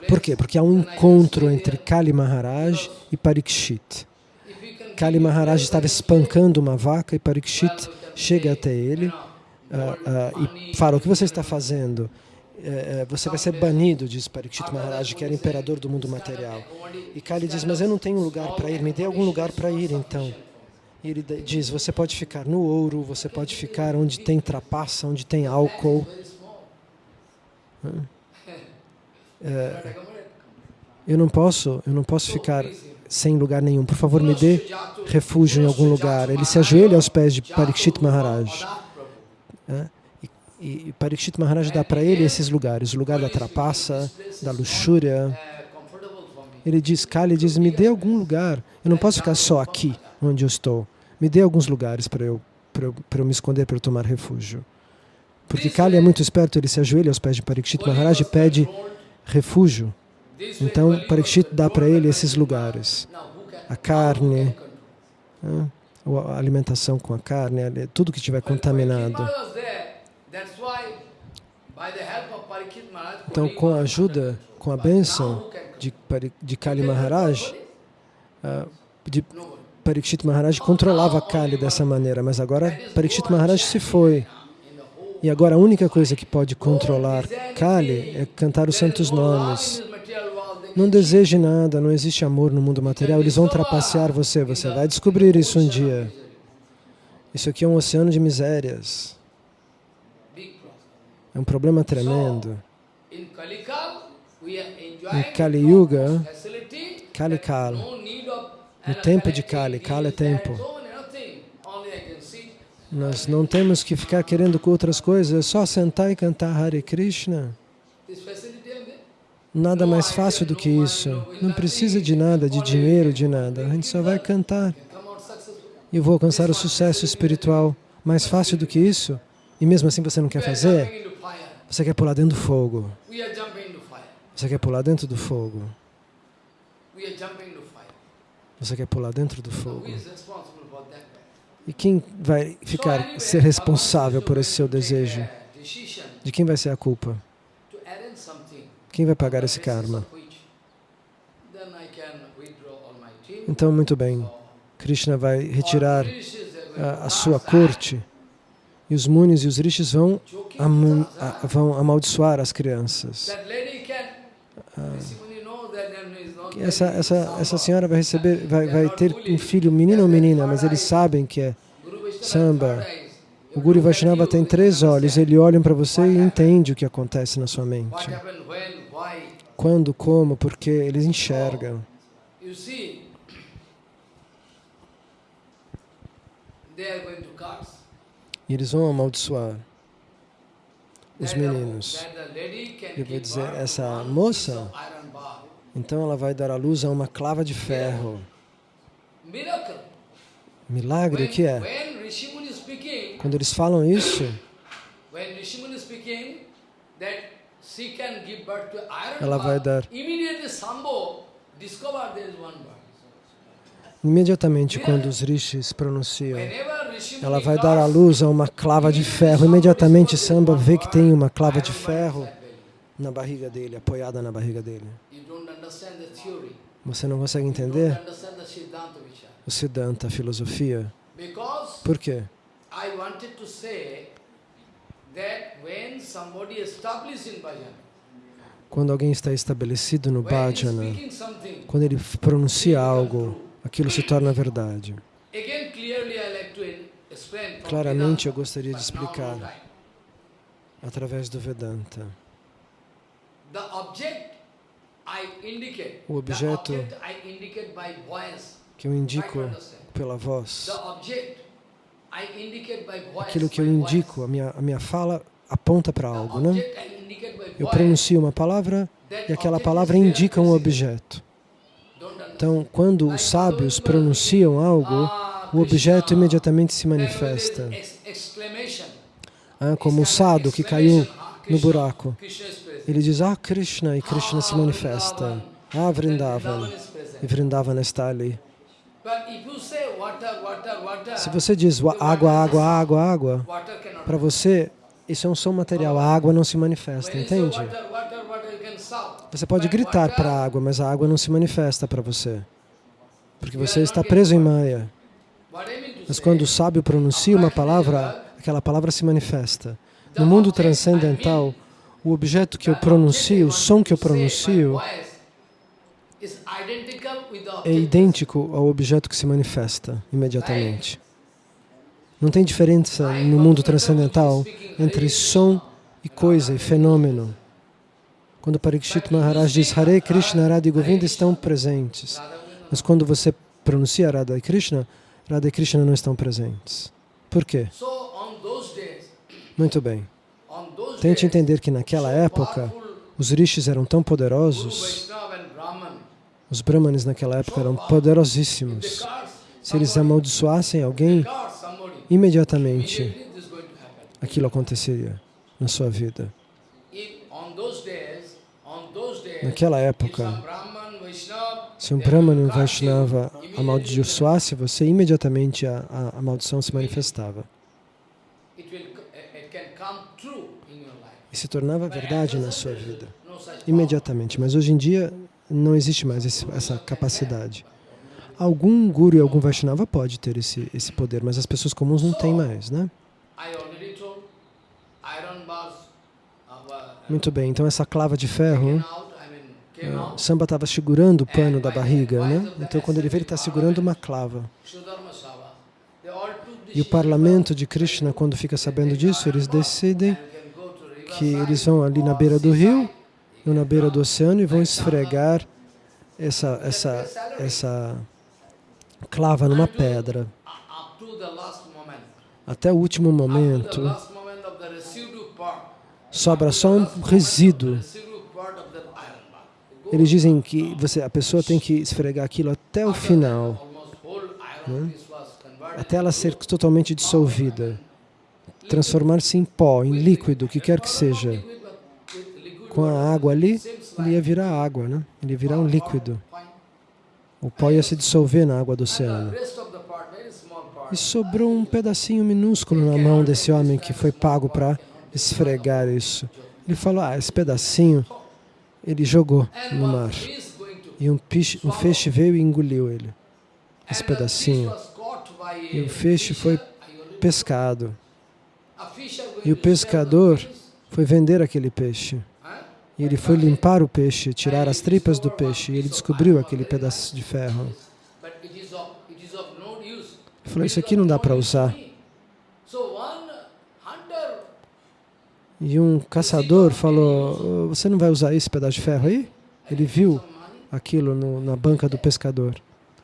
[SPEAKER 2] Por quê? Porque há um encontro entre Kali Maharaj e Parikshit. Kali Maharaj estava espancando uma vaca e Parikshit chega até ele uh, uh, e fala, o que você está fazendo? Eh, eh, você vai ser banido, diz Parikshit Maharaj, que era imperador do mundo material. E Kali diz, mas eu não tenho lugar para ir, me dê algum lugar para ir então. E ele diz, você pode ficar no ouro, você pode ficar onde tem trapaça, onde tem álcool. Hum? eu não posso, eu não posso ficar sem lugar nenhum. Por favor, me dê refúgio em algum lugar. Ele se ajoelha aos pés de Parikshit Maharaj. Né? E, Parikshit Maharaj dá para ele esses lugares, o lugar da trapaça, da luxúria. Ele diz, Kali diz, me dê algum lugar. Eu não posso ficar só aqui onde eu estou. Me dê alguns lugares para eu, eu, eu me esconder, para eu tomar refúgio. Porque Kali é muito esperto, ele se ajoelha aos pés de Parikshit Maharaj e pede refúgio. Então, Parikshit dá para ele esses lugares. A carne, né? a alimentação com a carne, tudo que estiver contaminado. Então, com a ajuda, com a bênção de, de Kali Maharaj, ah, de Parikshit Maharaj controlava Kali dessa maneira, mas agora Parikshit Maharaj se foi. E agora a única coisa que pode controlar Kali é cantar os santos nomes. Não deseje nada, não existe amor no mundo material, eles vão trapacear você, você vai descobrir isso um dia. Isso aqui é um oceano de misérias. É um problema tremendo.
[SPEAKER 1] Em Kali Yuga, Kali Kala, no tempo de Kali, Kala é tempo nós
[SPEAKER 2] não temos que ficar querendo com outras coisas, é só sentar e cantar Hare Krishna. Nada mais fácil do que isso. Não precisa de nada, de dinheiro, de nada. A gente só vai cantar e vou alcançar o sucesso espiritual. Mais fácil do que isso? E mesmo assim você não quer fazer? Você quer pular dentro do fogo. Você quer pular dentro do fogo. Você quer pular dentro do fogo. E quem vai ficar, ser responsável por esse seu desejo? De quem vai ser a culpa? Quem vai pagar esse karma? Então, muito bem, Krishna vai retirar a, a sua corte e os munis e os rishis vão, am, a, vão amaldiçoar as crianças. Ah essa, essa, essa senhora vai, receber, vai, vai ter um filho, menino ou menina, mas eles sabem que é samba. O Guru Vaishnava tem três olhos, ele olha para você e entende o que acontece na sua mente. Quando, como, porque eles enxergam. E eles vão amaldiçoar
[SPEAKER 1] os meninos. Eu vou dizer, essa moça
[SPEAKER 2] então ela vai dar à luz a uma clava de ferro.
[SPEAKER 1] Milagre, o que é? Quando eles falam isso, ela vai dar.
[SPEAKER 2] Imediatamente, quando os rishis pronunciam, ela vai dar à luz a uma clava de ferro. Imediatamente, Samba vê que tem uma clava de ferro na barriga dele, apoiada na barriga dele. Você não consegue entender o Siddhanta, a filosofia. Por quê? Quando alguém está estabelecido no bhajana, quando ele pronuncia algo, aquilo se torna verdade.
[SPEAKER 1] Claramente eu gostaria de explicar
[SPEAKER 2] através do Vedanta.
[SPEAKER 1] O objeto o objeto
[SPEAKER 2] que eu indico pela voz,
[SPEAKER 1] aquilo que eu indico,
[SPEAKER 2] a minha, a minha fala aponta para algo, né? Eu pronuncio uma palavra e aquela palavra indica um objeto. Então, quando os sábios pronunciam algo, ah, o objeto imediatamente se manifesta. Ah, como o sado que caiu no buraco. Ele diz, ah, Krishna, e Krishna ah, se manifesta. Ah, Vrindavan, e Vrindavan está ali.
[SPEAKER 1] Se você diz água, água,
[SPEAKER 2] água, água, para você, isso é um som material, a água não se manifesta, entende? Você pode gritar para a água, mas a água não se manifesta para você, porque você está preso em Maya. Mas quando o sábio pronuncia uma palavra, aquela palavra se manifesta. No mundo transcendental, o objeto que eu pronuncio, o som que eu pronuncio, é idêntico ao objeto que se manifesta imediatamente. Não tem diferença no mundo transcendental entre som e coisa e fenômeno. Quando Parikshit Maharaj diz Hare Krishna, Radha e Govinda estão presentes. Mas quando você pronuncia Radha e Krishna, Radha e Krishna não estão presentes. Por quê? Muito bem. Tente entender que naquela época, os rishis eram tão poderosos, os brahmanes naquela época eram poderosíssimos. Se eles amaldiçoassem alguém,
[SPEAKER 1] imediatamente
[SPEAKER 2] aquilo aconteceria na sua vida. Naquela época, se um brahman e um Vaishnava amaldiçoasse você, imediatamente a, a, a maldição se manifestava.
[SPEAKER 1] e se tornava verdade na sua vida, imediatamente.
[SPEAKER 2] Mas hoje em dia não existe mais esse, essa capacidade. Algum guru e algum Vaishnava pode ter esse, esse poder, mas as pessoas comuns não têm mais, né? Muito bem, então essa clava de ferro, o é, Samba estava segurando o pano da barriga, né? Então quando ele vê, ele está segurando uma clava. E o parlamento de Krishna, quando fica sabendo disso, eles decidem que eles vão ali na beira do rio, ou na beira do oceano, e vão esfregar essa, essa, essa clava numa pedra. Até o último momento, sobra só um resíduo. Eles dizem que você, a pessoa tem que esfregar aquilo até o final, né? até ela ser totalmente dissolvida transformar-se em pó, em líquido, o que quer que seja. Com a água ali, ele ia virar água, né? ele ia virar um líquido. O pó ia se dissolver na água do oceano. E sobrou um pedacinho minúsculo na mão desse homem que foi pago para esfregar isso. Ele falou, ah, esse pedacinho, ele jogou no mar. E um, peixe, um feixe veio e engoliu ele, esse pedacinho. E o feixe foi pescado. E o pescador foi vender aquele peixe. E ele foi limpar o peixe, tirar as tripas do peixe, e ele descobriu aquele pedaço de ferro.
[SPEAKER 1] Ele falou, isso aqui não dá para usar.
[SPEAKER 2] E um caçador falou, você não vai usar esse pedaço de ferro aí? Ele viu aquilo no, na banca do pescador.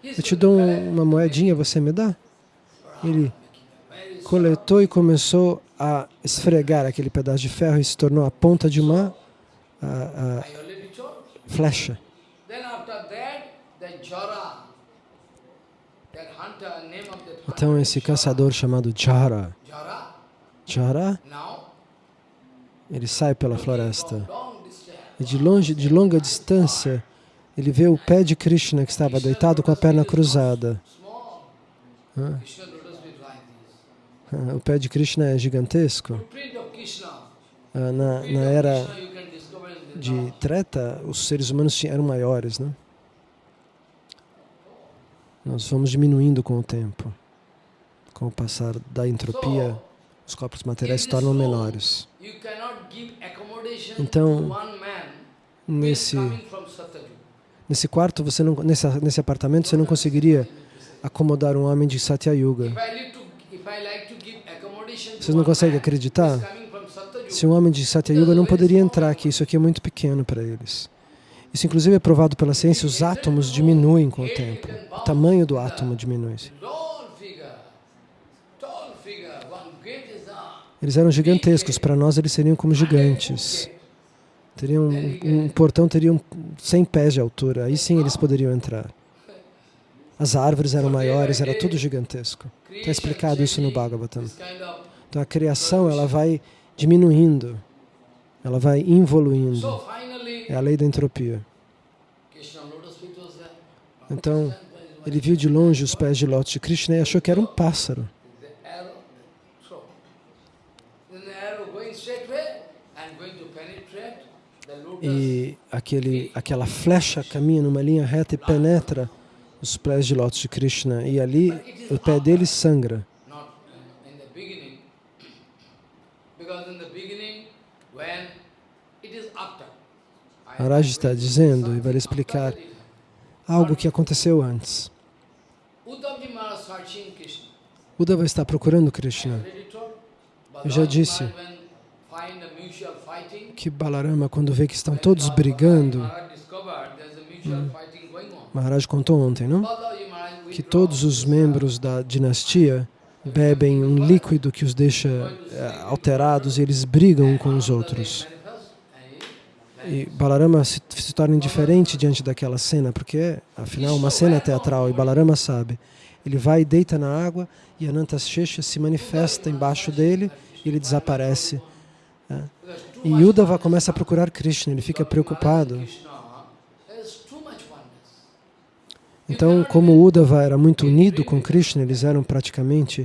[SPEAKER 2] Eu te dou uma moedinha, você me dá? Ele coletou e começou a esfregar aquele pedaço de ferro e se tornou a ponta de uma a, a flecha. Então esse caçador chamado Jara, Jara, ele sai pela floresta e de longe, de longa distância, ele vê o pé de Krishna que estava deitado com a perna cruzada. É, o pé de Krishna é gigantesco. Ah, na, na era de Treta, os seres humanos eram maiores, né? Nós vamos diminuindo com o tempo. Com o passar da entropia, os corpos materiais se tornam menores.
[SPEAKER 1] Então, nesse,
[SPEAKER 2] nesse quarto, você não, nesse, nesse apartamento, você não conseguiria acomodar um homem de Satyayuga. Vocês não conseguem acreditar? Se um homem de Satyayuga não poderia entrar aqui, isso aqui é muito pequeno para eles. Isso inclusive é provado pela ciência, os átomos diminuem com o tempo. O tamanho do átomo diminui. Eles eram gigantescos, para nós eles seriam como gigantes. Teriam, um, um portão teria 100 pés de altura, aí sim eles poderiam entrar. As árvores eram maiores, era tudo gigantesco. Está explicado isso no Bhagavatam. Então a criação ela vai diminuindo, ela vai involuindo. É a lei da entropia. Então, ele viu de longe os pés de lótus de Krishna e achou que era um pássaro. E aquele, aquela flecha caminha numa linha reta e penetra os pés de lótus de Krishna. E ali o pé dele sangra. Maharaj está dizendo e vai lhe explicar algo que aconteceu antes. Uddhava está procurando Krishna. Eu já disse que Balarama, quando vê que estão todos brigando, hum. Maharaj contou ontem, não? Que todos os membros da dinastia bebem um líquido que os deixa eh, alterados e eles brigam um com os outros. E Balarama se, se torna indiferente diante daquela cena, porque afinal uma cena teatral e Balarama sabe. Ele vai e deita na água e Ananta Shesha se manifesta embaixo dele e ele desaparece. Né? E Yudhava começa a procurar Krishna, ele fica preocupado Então, como o Uddhava era muito unido com Krishna, eles eram praticamente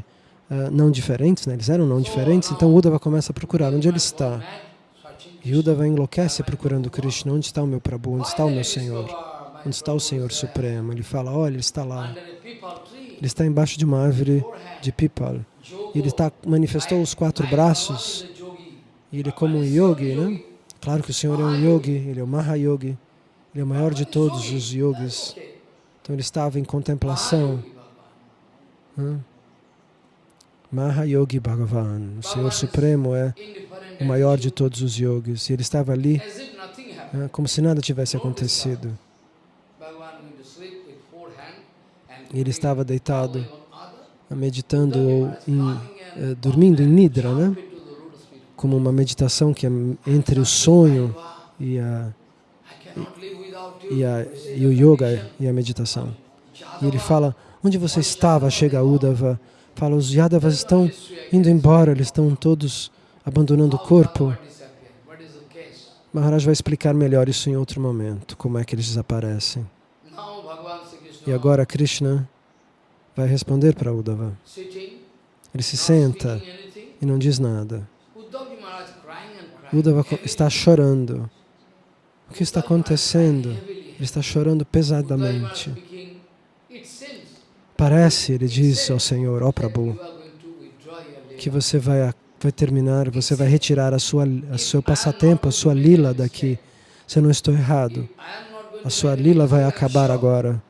[SPEAKER 2] uh, não diferentes, né? eles eram não diferentes, então Uddhava começa a procurar onde ele está. E Uddhava enlouquece procurando Krishna, onde está o meu Prabhu, onde está o meu Senhor, onde está o Senhor Supremo. Ele fala, olha, ele está lá, ele está embaixo de uma árvore de pipal. Ele está, manifestou os quatro braços, e ele é como um yogi, né? Claro que o Senhor é um yogi, ele é o Mahayogi, ele é o maior de todos os yogis. Então ele estava em contemplação. Mahayogi Bhagavan, o Senhor Supremo é o maior de todos os yogis. E ele estava ali como se nada tivesse acontecido. E ele estava deitado, meditando ou em, dormindo em Nidra, né? como uma meditação que é entre o sonho e a, e, a, e o yoga e a meditação. E ele fala, onde você estava, chega Udava? Fala, os Yadavas estão indo embora, eles estão todos abandonando o corpo. Maharaj vai explicar melhor isso em outro momento, como é que eles desaparecem. E agora Krishna vai responder para Uddhava. Ele se senta e não diz nada. Uddhava está chorando. O que está acontecendo? Ele está chorando pesadamente. Parece, ele diz ao Senhor, ó oh Prabhu, que você vai, vai terminar, você vai retirar a sua, a seu passatempo, a sua lila daqui. Se eu não estou errado, a sua lila vai acabar agora.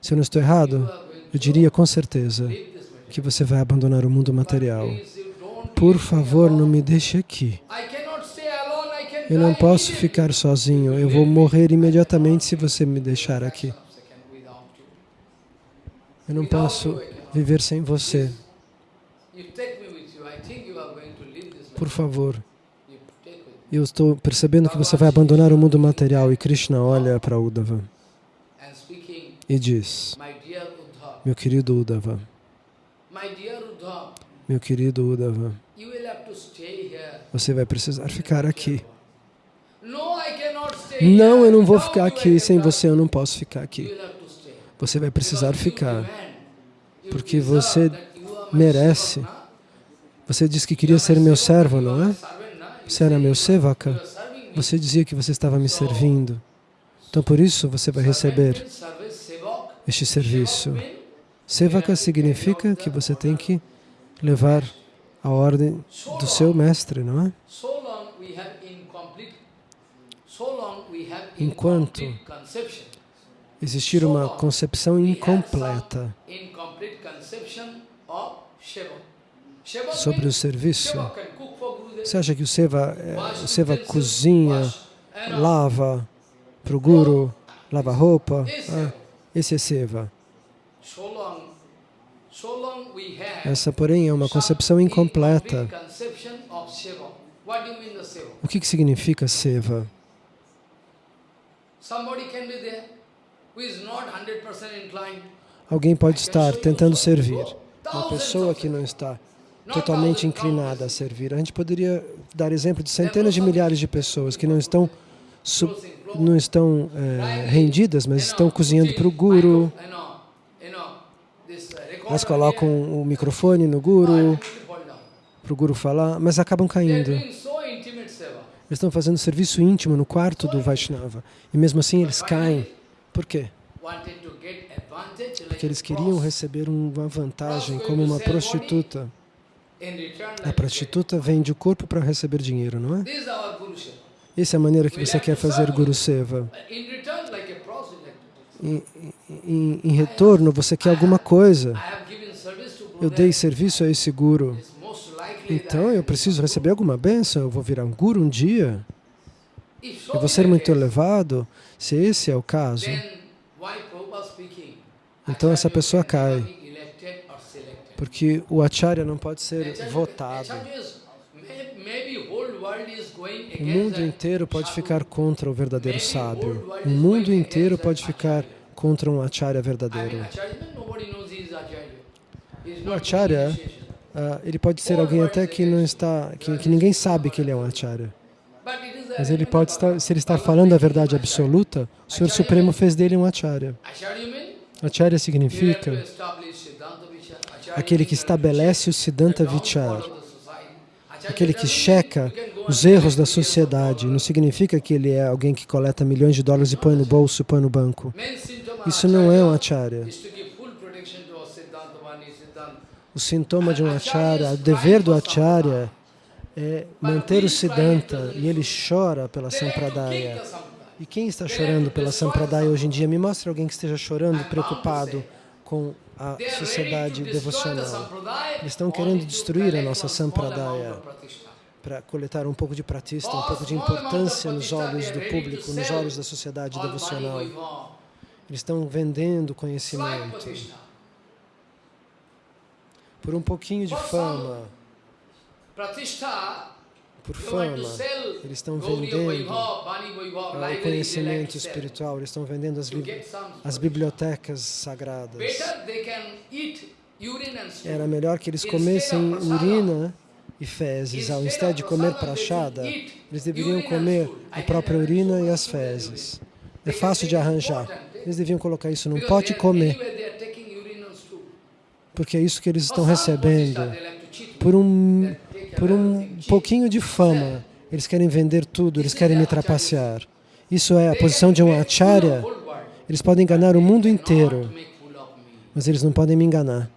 [SPEAKER 2] Se eu não estou errado, eu diria com certeza que você vai abandonar o mundo material. Por favor, não me deixe aqui. Eu não posso ficar sozinho, eu vou morrer imediatamente se você me deixar aqui. Eu não posso viver sem você. Por favor, eu estou percebendo que você vai abandonar o mundo material e Krishna olha para Uddhava
[SPEAKER 1] e diz,
[SPEAKER 2] meu querido Uddhava, meu querido Uddhava, você vai precisar ficar aqui. Não, eu não vou ficar aqui sem você, eu não posso ficar aqui. Você vai precisar ficar, porque você merece. Você disse que queria ser meu servo, não é? Você era meu sevaka. Você dizia que você estava me servindo. Então, por isso, você vai receber este serviço. Sevaka significa que você tem que levar a ordem do seu mestre, não é?
[SPEAKER 1] Enquanto
[SPEAKER 2] existir uma concepção incompleta sobre o serviço, você acha que o Seva, é, o seva cozinha, lava para o Guru, lava roupa? Ah, esse é Seva.
[SPEAKER 1] Essa, porém, é uma concepção incompleta.
[SPEAKER 2] O que, que significa Seva? Alguém pode estar tentando servir, uma pessoa que não está totalmente inclinada a servir. A gente poderia dar exemplo de centenas de milhares de pessoas que não estão, não estão é, rendidas, mas estão cozinhando para o guru,
[SPEAKER 1] elas uh, colocam o microfone no guru, para o guru falar, mas acabam caindo
[SPEAKER 2] eles estão fazendo serviço íntimo no quarto do Vaishnava. E mesmo assim eles caem. Por quê?
[SPEAKER 1] Porque eles queriam
[SPEAKER 2] receber uma vantagem, como uma prostituta. A prostituta vende o corpo para receber dinheiro, não é? Essa é a maneira que você quer fazer Guru Seva. Em, em, em retorno, você quer alguma coisa. Eu dei serviço a esse Guru. Então eu preciso receber alguma benção, eu vou virar um guru um dia,
[SPEAKER 1] eu vou ser muito
[SPEAKER 2] elevado, se esse é o caso. Então essa pessoa cai, porque o acharya não pode ser votado. O mundo inteiro pode ficar contra o verdadeiro sábio. O mundo inteiro pode ficar contra um acharya verdadeiro. O acharya Uh, ele pode ser alguém até que não está, que, que, ninguém sabe que ele é um acharya. Mas ele pode estar, se ele está falando a verdade absoluta, o Senhor Supremo fez dele um acharya. Acharya significa aquele que estabelece o Siddhanta Vichara, aquele que checa os erros da sociedade. Não significa que ele é alguém que coleta milhões de dólares e põe no bolso, põe no banco. Isso não é um acharya. O sintoma de um acharya, o dever do acharya é manter o siddhanta e ele chora pela sampradaya. E quem está chorando pela sampradaya hoje em dia? Me mostre alguém que esteja chorando, preocupado com a sociedade devocional. Eles estão querendo destruir a nossa sampradaya para coletar um pouco de pratista, um pouco de importância nos olhos do público, nos olhos da sociedade devocional. Eles estão vendendo conhecimento por um pouquinho de fama, por fama, eles estão vendendo
[SPEAKER 1] ah, o conhecimento espiritual,
[SPEAKER 2] eles estão vendendo as, as bibliotecas sagradas. Era melhor que eles comessem urina e fezes. Ao invés de comer prachada, eles deveriam comer a própria urina e as fezes. É fácil de arranjar. Eles deviam colocar isso num pote e comer porque é isso que eles estão recebendo. Por um, é é por um pouquinho de fama, é eles querem vender tudo, eles querem me trapacear. Isso é a posição de um acharya. Eles podem enganar o mundo inteiro, mas eles não podem me enganar.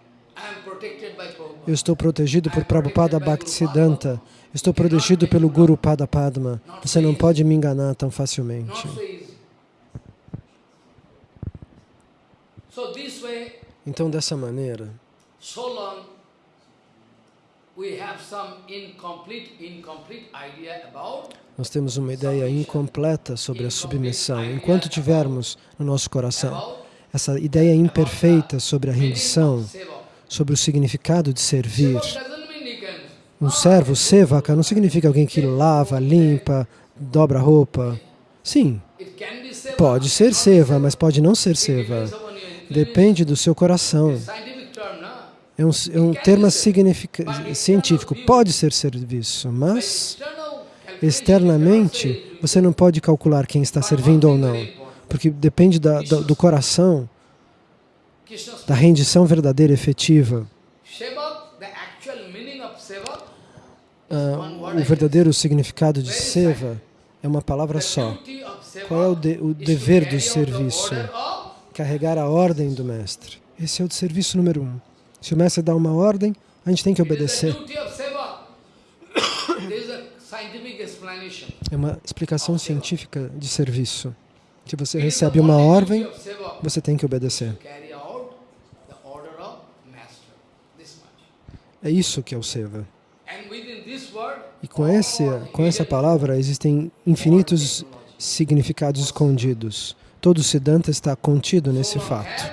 [SPEAKER 2] Eu estou protegido por Prabhupada Bhaktisiddhanta. Estou protegido pelo Guru Pada Padma. Você não pode me enganar tão facilmente. Então, dessa maneira,
[SPEAKER 1] so long
[SPEAKER 2] nós temos uma ideia incompleta sobre a submissão. Enquanto tivermos no nosso coração essa ideia imperfeita sobre a rendição, sobre o significado de servir. Um servo, sevaka, não significa alguém que lava, limpa, dobra roupa. Sim, pode ser seva, mas pode não ser seva. Depende do seu coração é um, é um termo científico, pode ser serviço, mas externamente você não pode calcular quem está servindo ou não, porque depende da, do coração, da rendição verdadeira e efetiva. Ah, o verdadeiro significado de seva é uma palavra só. Qual é o, de, o dever do serviço? Carregar a ordem do mestre. Esse é o serviço número um. Se o mestre dá uma ordem, a gente tem que obedecer. É uma explicação científica de serviço. Se você recebe uma ordem, você tem que obedecer. É isso que é o seva. E com, esse, com essa palavra existem infinitos significados escondidos. Todo Siddhanta está contido nesse fato.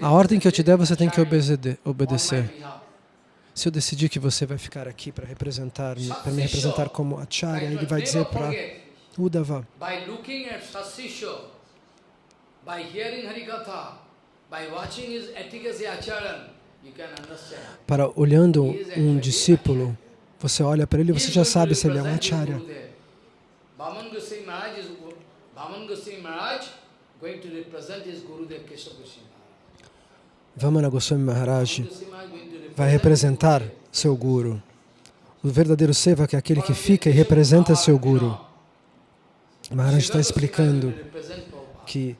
[SPEAKER 1] A ordem que eu te der, você tem que obedecer. Se eu decidir que você vai ficar aqui para representar,
[SPEAKER 2] para me representar como acharya, ele vai dizer para Uddhava. Para olhando um discípulo, você olha para ele, e você já sabe se ele é um acharya.
[SPEAKER 1] Bhaman Goswami Maharaj
[SPEAKER 2] Vamana Goswami Maharaj vai representar seu guru. O verdadeiro seva é aquele que fica e representa seu guru. Maharaj está explicando que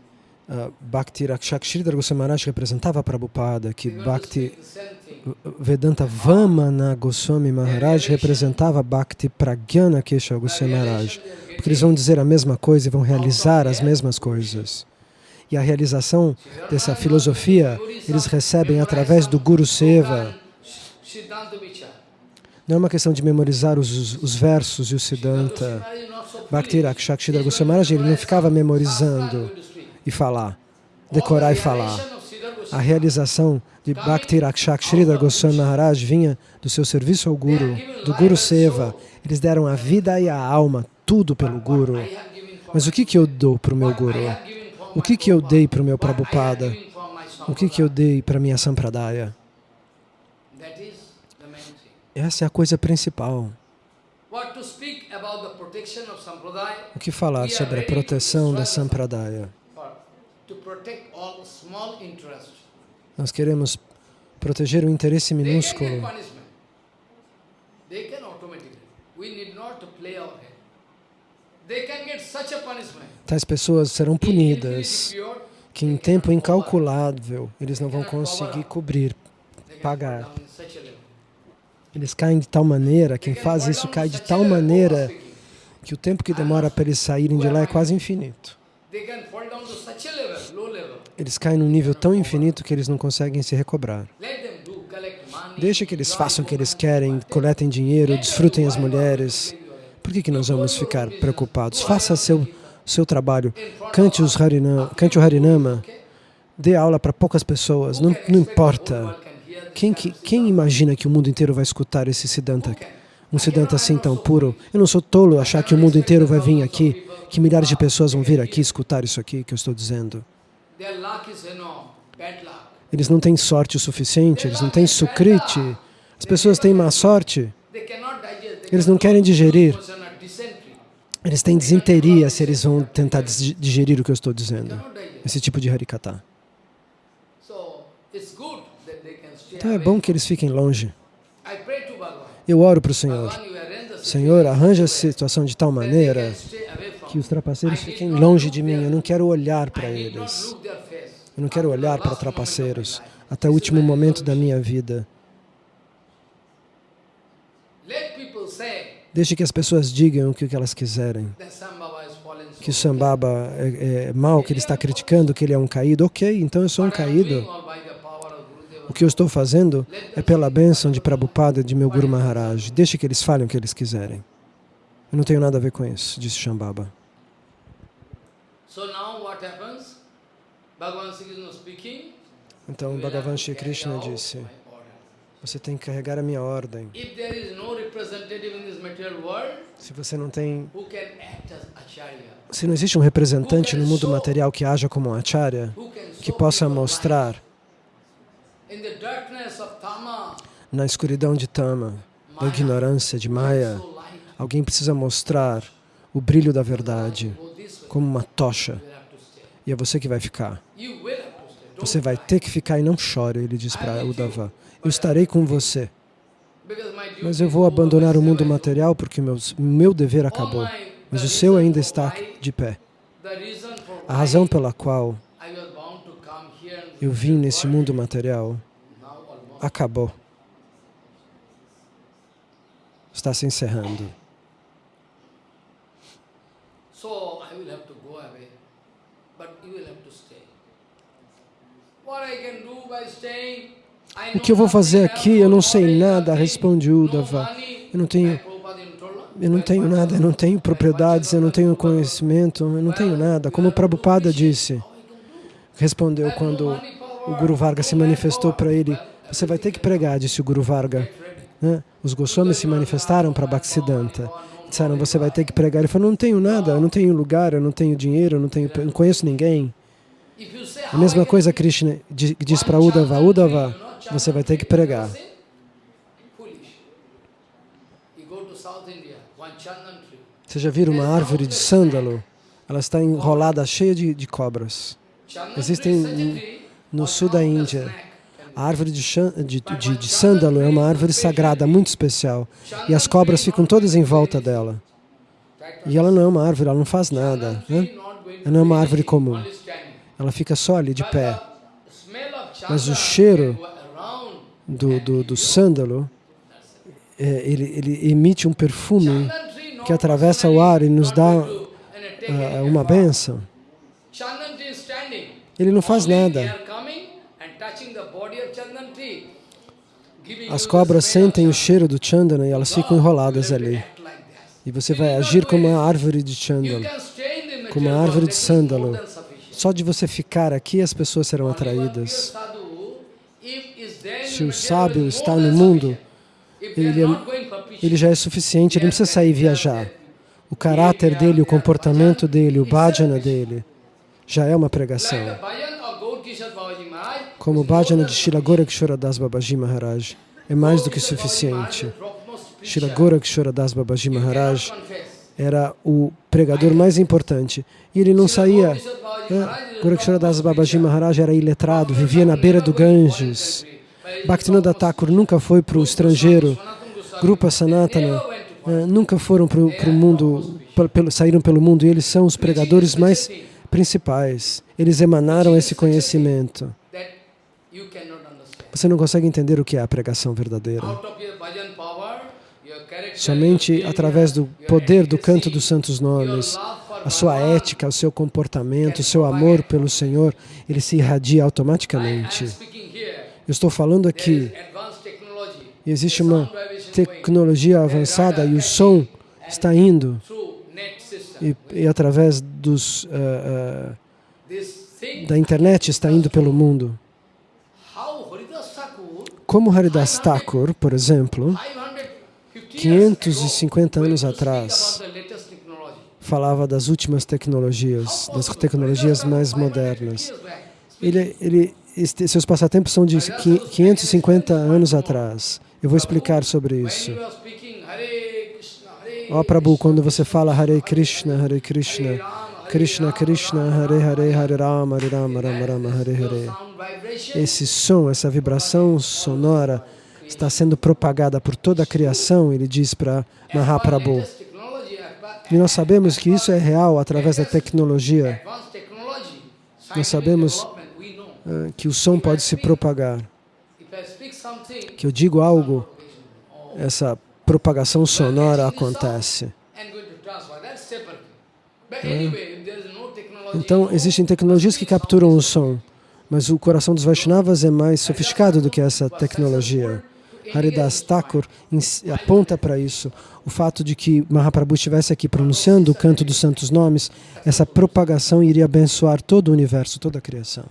[SPEAKER 2] uh, Bhakti Rakshakshridhar Goswami Maharaj representava Prabhupada, que Bhakti Vedanta Vamana Goswami Maharaj representava Bhakti Pragyana Kesha Goswami Maharaj. Porque eles vão dizer a mesma coisa e vão realizar as mesmas coisas e a realização dessa filosofia eles recebem através do Guru Seva. Não é uma questão de memorizar os, os versos e o Siddhanta. Bhakti Rakshakshidra Goswami ele não ficava memorizando e falar, decorar e falar. A realização de Bhakti Rakshakshidra Goswami Maharaj vinha do seu serviço ao Guru, do Guru Seva. Eles deram a vida e a alma, tudo pelo Guru. Mas o que, que eu dou para o meu Guru? O que, que eu dei para o meu Prabhupada? O que, que eu dei para a minha Sampradaya? Essa é a coisa principal.
[SPEAKER 1] O que falar sobre a proteção da
[SPEAKER 2] Sampradaya? Nós queremos proteger o interesse minúsculo. Eles
[SPEAKER 1] podem automaticamente. Nós não precisamos jogar our head. They can get such a punishment.
[SPEAKER 2] Tais pessoas serão punidas, que em tempo incalculável eles não vão conseguir cobrir, pagar. Eles caem de tal maneira, quem faz isso cai de tal maneira que o tempo que demora para eles saírem de lá é quase infinito. Eles caem num nível tão infinito que eles não conseguem se recobrar. Deixa que eles façam o que eles querem, coletem dinheiro, desfrutem as mulheres. Por que, que nós vamos ficar preocupados? Faça seu seu trabalho. Cante, os cante o Harinama, dê aula para poucas pessoas, não, não importa. Quem, quem imagina que o mundo inteiro vai escutar esse Siddhanta? Um Siddhanta assim tão puro? Eu não sou tolo achar que o mundo inteiro vai vir aqui, que milhares de pessoas vão vir aqui escutar isso aqui que eu estou dizendo. Eles não têm sorte o suficiente, eles não têm sukriti. As pessoas têm má sorte. Eles não querem digerir eles têm desinteria se eles vão tentar digerir o que eu estou dizendo. Esse tipo de harikata. Então é bom que eles fiquem longe. Eu oro para o Senhor. Senhor, arranja a situação de tal maneira que os trapaceiros fiquem longe de mim. Eu não quero olhar para eles. Eu não quero olhar para trapaceiros até o último momento da minha vida. Deixe que as pessoas digam o que elas quiserem. Que o Sambaba é, é mal, que ele está criticando, que ele é um caído. Ok, então eu sou um caído. O que eu estou fazendo é pela bênção de Prabhupada e de meu Guru Maharaj. Deixe que eles falem o que eles quiserem. Eu não tenho nada a ver com isso, disse Shambhava.
[SPEAKER 1] Então, Bhagavan Shri Krishna disse,
[SPEAKER 2] você tem que carregar a minha ordem. Se você não tem...
[SPEAKER 1] Se não existe um representante no mundo
[SPEAKER 2] material que haja como um acharya, que possa mostrar na escuridão de Tama, da ignorância de Maya, alguém precisa mostrar o brilho da verdade como uma tocha. E é você que vai ficar. Você vai ter que ficar e não chore, ele diz para Uddhava. Eu estarei com você. Mas eu vou abandonar o mundo material porque o meu dever acabou. Mas o seu ainda está de pé. A razão pela qual eu vim nesse mundo material acabou. Está se encerrando. O que eu vou fazer aqui, eu não sei nada, responde Uddhava. Eu não tenho, eu não tenho nada, eu não tenho propriedades, eu não tenho conhecimento, eu não tenho nada. Como o Prabhupada disse, respondeu quando o Guru Varga se manifestou para ele, você vai ter que pregar, disse o Guru Varga. Né? Os Goswamis se manifestaram para Bhaktisiddhanta. Disseram, você vai ter que pregar. Ele falou, não tenho nada, eu não tenho lugar, eu não tenho dinheiro, eu não, tenho, eu não conheço ninguém. A mesma coisa Krishna diz para Uddhava, Uddhava, você vai ter que pregar. Você já viu uma árvore de sândalo? Ela está enrolada, cheia de, de cobras. Existem no sul da Índia. A árvore de, de, de, de sândalo é uma árvore sagrada, muito especial. E as cobras ficam todas em volta dela. E ela não é uma árvore, ela não faz nada. Né? Ela não é uma árvore comum ela fica só ali de pé. Mas o cheiro do, do, do sândalo, é, ele, ele emite um perfume que atravessa o ar e nos dá uh, uma benção.
[SPEAKER 1] Ele não faz nada.
[SPEAKER 2] As cobras sentem o cheiro do chandana e elas ficam enroladas ali. E você vai agir como uma árvore de chandana, como uma árvore de sândalo. Só de você ficar aqui, as pessoas serão atraídas. Se o sábio está no mundo, ele, é, ele já é suficiente, ele não precisa sair viajar. É o caráter dele, o é comportamento dele, o bhajana dele, já é uma pregação. É Como o bhajana de Shira Gorakshora Das Babaji Maharaj, é mais do que suficiente. Shira Gorakshora Das Babaji Maharaj era o pregador mais importante. E ele não saía. Gorakshara Das Babaji Maharaj era iletrado, vivia na beira do Ganges. Bhaktinoda Thakur nunca foi para o estrangeiro. Grupa Sanatana nunca foram para o mundo, pelo, saíram pelo mundo e eles são os pregadores mais principais. Eles emanaram esse conhecimento. Você não consegue entender o que é a pregação verdadeira. Somente através do poder do canto dos santos nomes, a sua ética, o seu comportamento, o seu amor pelo Senhor, ele se irradia automaticamente. Eu estou falando aqui, e existe uma tecnologia avançada e o som está indo e, e através dos, uh, uh, da internet está indo pelo mundo. Como Haridas Thakur, por exemplo, 550 anos atrás, falava das últimas tecnologias, das tecnologias mais modernas. Ele, ele, este, seus passatempos são de 550 anos atrás. Eu vou explicar sobre isso. Ó oh, Prabhu, quando você fala Hare Krishna, Hare Krishna, Krishna Krishna, Hare Hare, Hare Rama, Hare Rama, Rama Rama, Hare Hare. Esse som, essa vibração sonora, está sendo propagada por toda a criação, ele diz para Mahaprabhu. E nós sabemos que isso é real através da tecnologia. Nós sabemos que o som pode se propagar. Que eu digo algo, essa propagação sonora acontece. É. Então, existem tecnologias que capturam o som, mas o coração dos Vaishnavas é mais sofisticado do que essa tecnologia. Haridas Thakur aponta para isso. O fato de que Mahaprabhu estivesse aqui pronunciando o canto dos santos nomes, essa propagação iria abençoar todo o universo, toda a criação.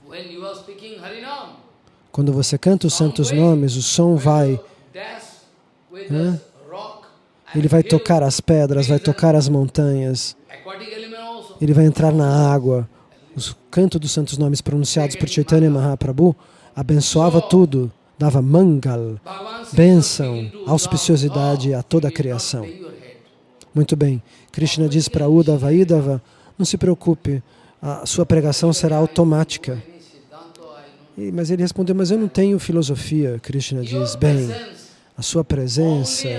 [SPEAKER 2] Quando você canta os santos nomes, o som vai... Né? Ele vai tocar as pedras, vai tocar as montanhas. Ele vai entrar na água. O canto dos santos nomes pronunciados por Chaitanya Mahaprabhu abençoava tudo dava mangal, bênção, auspiciosidade a toda a criação. Muito bem, Krishna diz para Uddhava, Idhava, não se preocupe, a sua pregação será automática. E, mas ele respondeu, mas eu não tenho filosofia, Krishna diz, bem, a sua presença,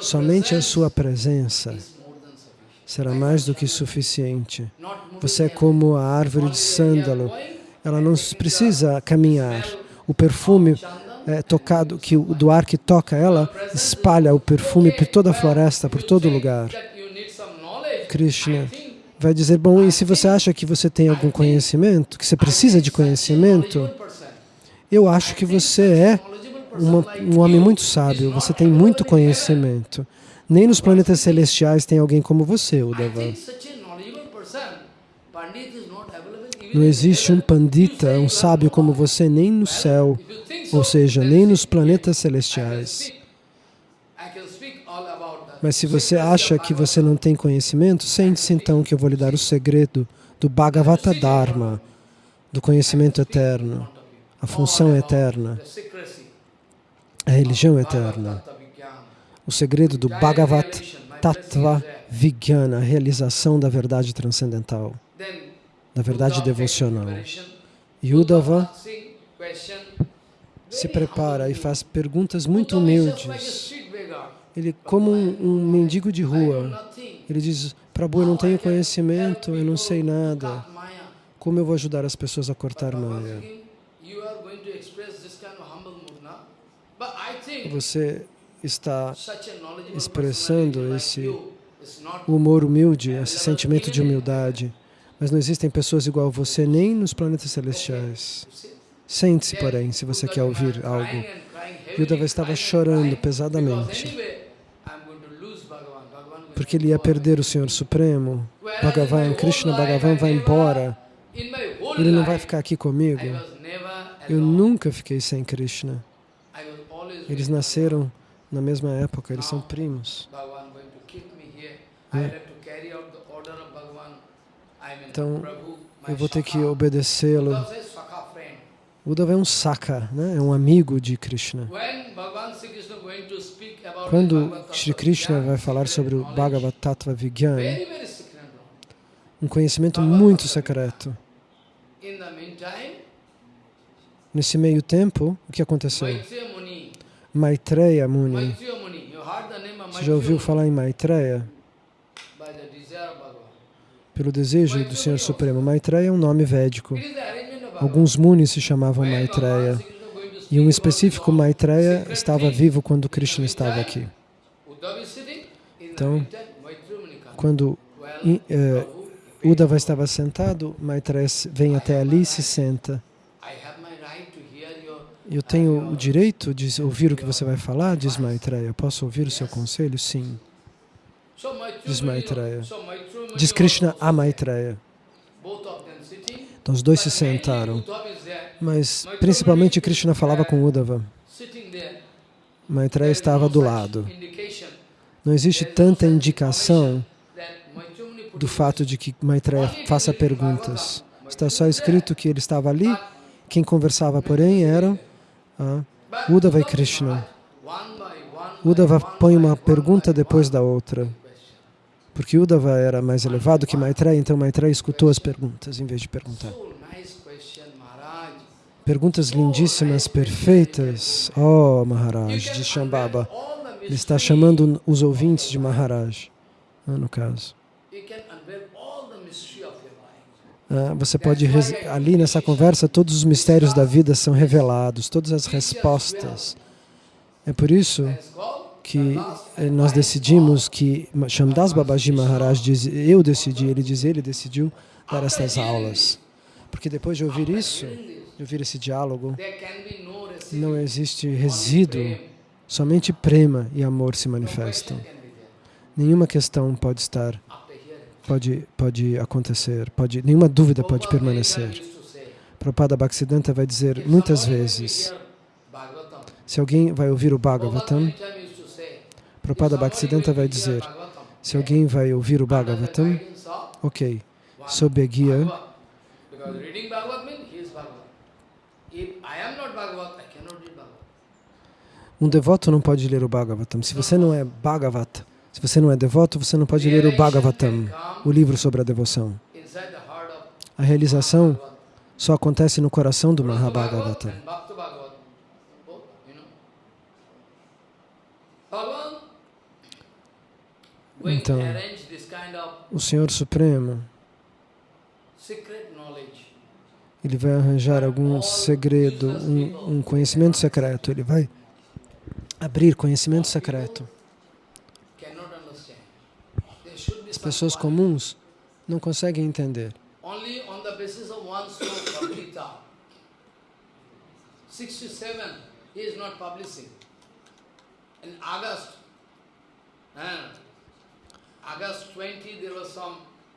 [SPEAKER 2] somente a sua presença será mais do que suficiente. Você é como a árvore de sândalo, ela não precisa caminhar, o perfume é, tocado, que o, do ar que toca ela, espalha o perfume por toda a floresta, por todo lugar. Krishna vai dizer, bom, e se você acha que você tem algum conhecimento, que você precisa de conhecimento, eu acho que você é uma, um homem muito sábio, você tem muito conhecimento. Nem nos planetas celestiais tem alguém como você, Uddhava. Não existe um pandita, um sábio como você, nem no céu, ou seja, nem nos planetas celestiais. Mas se você acha que você não tem conhecimento, sente-se então que eu vou lhe dar o segredo do Bhagavata Dharma, do conhecimento eterno, a função eterna, a religião eterna. O segredo do Bhagavata Tattva Vijnana, a realização da verdade transcendental na verdade devocional. Yudhava se prepara e faz perguntas muito humildes. Ele, como um, um mendigo de rua, ele diz, Prabhu, eu não tenho conhecimento, eu não sei nada. Como eu vou ajudar as pessoas a cortar Maya?
[SPEAKER 1] Você está expressando
[SPEAKER 2] esse humor humilde, esse sentimento de humildade. Mas não existem pessoas igual a você nem nos planetas celestiais. Sente-se, porém, se você quer ouvir algo. Yudhava estava chorando pesadamente, porque ele ia perder o Senhor Supremo. Bhagavan, Krishna Bhagavan vai embora. Ele não vai ficar aqui comigo. Eu nunca fiquei sem Krishna. Eles nasceram na mesma época, eles são primos.
[SPEAKER 1] Então, eu vou ter
[SPEAKER 2] que obedecê-lo. Uddhava é um saka, né? é um amigo de Krishna. Quando Sri Krishna vai falar sobre o Bhagavad Tattva um conhecimento muito secreto. Nesse meio tempo, o que aconteceu? Maitreya Muni. Você já ouviu falar em Maitreya? pelo desejo do Senhor Supremo. Maitreya é um nome védico. Alguns munis se chamavam Maitreya. E um específico Maitreya estava vivo quando Krishna estava aqui. Então, quando uh, é, Uddhava estava sentado, Maitreya vem até ali e se senta. Eu tenho o direito de ouvir o que você vai falar, diz Maitreya. Posso ouvir o seu conselho? Sim de Maitreya. Diz Krishna a Maitreya. Então os dois se sentaram. Mas principalmente Krishna falava com Uddhava. Maitreya estava do lado. Não existe tanta indicação do fato de que Maitreya faça perguntas. Está só escrito que ele estava ali, quem conversava, porém, eram ah, Uddhava e Krishna. Uddhava põe uma pergunta depois da outra. Porque Uddhava era mais elevado que Maitreya, então Maitreya escutou as perguntas em vez de perguntar. Perguntas lindíssimas, perfeitas. Oh, Maharaj, de Shambhava. Ele está chamando os ouvintes de Maharaj, ah, no caso. Ah, você pode, ali nessa conversa, todos os mistérios da vida são revelados, todas as respostas. É por isso que eh, nós decidimos que Shamdas Babaji Maharaj, diz, eu decidi, ele diz, ele decidiu dar essas aulas. Porque depois de ouvir isso, de ouvir esse diálogo, não existe resíduo, somente prema e amor se manifestam. Nenhuma questão pode estar, pode, pode acontecer, pode, nenhuma dúvida pode permanecer. Prabhupada Bhaktisiddhanta vai dizer muitas vezes, se alguém vai ouvir o Bhagavatam, Prabhupada Bhaktisiddhanta vai dizer, se alguém vai ouvir o Bhagavatam, ok, sob a guia, um devoto não pode ler o Bhagavatam. Se você não é Bhagavata, se você não é devoto, você não pode ler o Bhagavatam, o livro sobre a devoção. A realização só acontece no coração do Mahabhagavata. Bhagavatam então, o Senhor Supremo, ele vai arranjar algum segredo, um, um conhecimento secreto, ele vai abrir conhecimento secreto.
[SPEAKER 1] As pessoas comuns
[SPEAKER 2] não conseguem entender.
[SPEAKER 1] He is not publishing. In August, and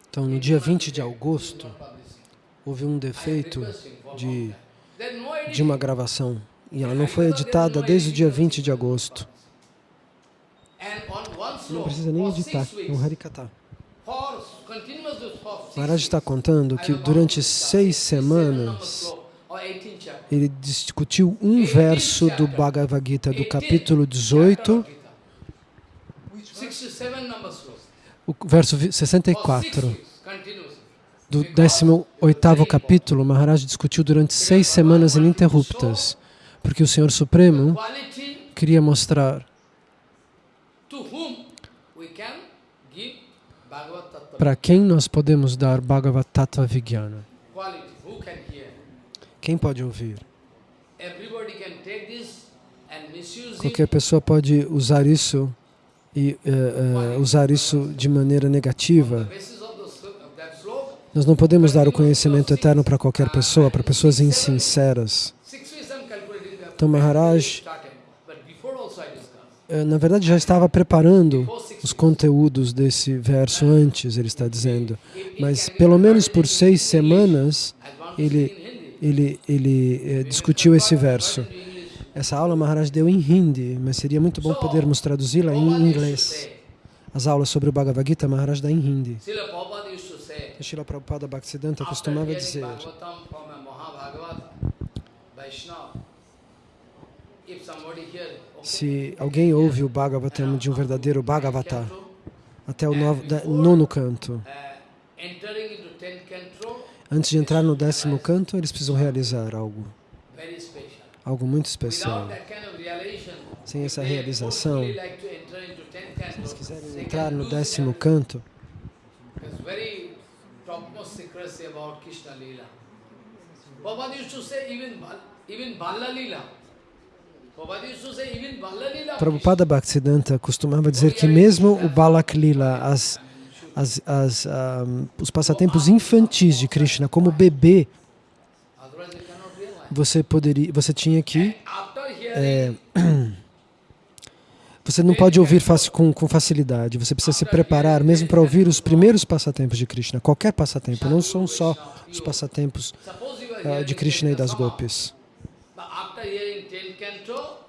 [SPEAKER 2] então, no dia 20 de agosto, houve um defeito de, de uma gravação e ela não foi editada desde o dia 20 de agosto. Não precisa nem editar, é um harikata. Maharaj está contando que durante seis semanas ele discutiu um verso do Bhagavad Gita do capítulo 18 o verso 64 do 18º capítulo, Maharaj discutiu durante seis semanas ininterruptas, porque o Senhor Supremo queria mostrar para quem nós podemos dar Bhagavat Tattva Vijnana. Quem pode ouvir? Qualquer pessoa pode usar isso e uh, uh, usar isso de maneira negativa. Nós não podemos dar o conhecimento eterno para qualquer pessoa, para pessoas insinceras. Então, Maharaj, eh, na verdade, já estava preparando os conteúdos desse verso antes, ele está dizendo. Mas, pelo menos por seis semanas, ele, ele, ele discutiu esse verso. Essa aula Maharaj deu em hindi, mas seria muito bom podermos traduzi-la em inglês. As aulas sobre o Bhagavad Gita Maharaj dá em hindi. Srila Prabhupada Bhaktisiddhanta costumava dizer se alguém ouve o Bhagavatam de um verdadeiro Bhagavata até o novo, da, nono uh, canto, antes de entrar no décimo canto, eles precisam realizar algo
[SPEAKER 1] algo muito especial. Sem essa realização, se quiserem entrar no décimo canto, Prabhupada
[SPEAKER 2] Prabhupada Bhaktisiddhanta costumava dizer que mesmo o Balak Lila, as, as, as, um, ah, os passatempos infantis de Krishna, como bebê, você poderia, você tinha que é, você não pode ouvir com, com, facilidade, você precisa se preparar mesmo para ouvir os primeiros passatempos de Krishna, qualquer passatempo, não são só os passatempos uh, de Krishna e das Gopis.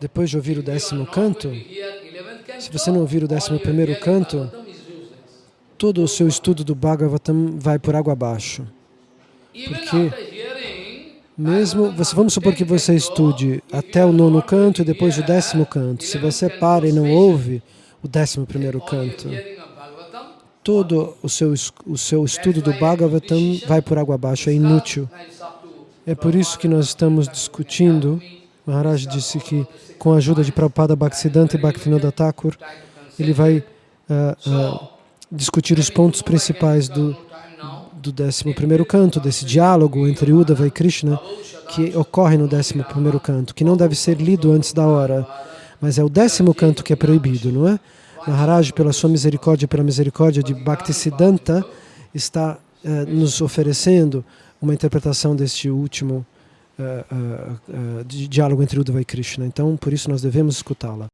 [SPEAKER 2] Depois de ouvir o décimo canto,
[SPEAKER 1] se você não ouvir o décimo primeiro canto,
[SPEAKER 2] todo o seu estudo do Bhagavatam vai por água abaixo. Porque mesmo, você, vamos supor que você estude até o nono canto e depois o décimo canto. Se você para e não ouve o décimo primeiro canto, todo o seu, o seu estudo do Bhagavatam vai por água abaixo, é inútil. É por isso que nós estamos discutindo, Maharaj disse que com a ajuda de Prabhupada Bhaktisiddhanta e Bhaktivinoda Thakur, ele vai uh, uh, discutir os pontos principais do do 11 canto, desse diálogo entre Uddhava e Krishna que ocorre no 11 canto, que não deve ser lido antes da hora, mas é o décimo canto que é proibido, não é? Maharaj, pela sua misericórdia e pela misericórdia de Bhaktisiddhanta, está eh, nos oferecendo uma interpretação deste último eh, eh, diálogo entre Uddhava e Krishna. Então, por isso nós devemos escutá-la.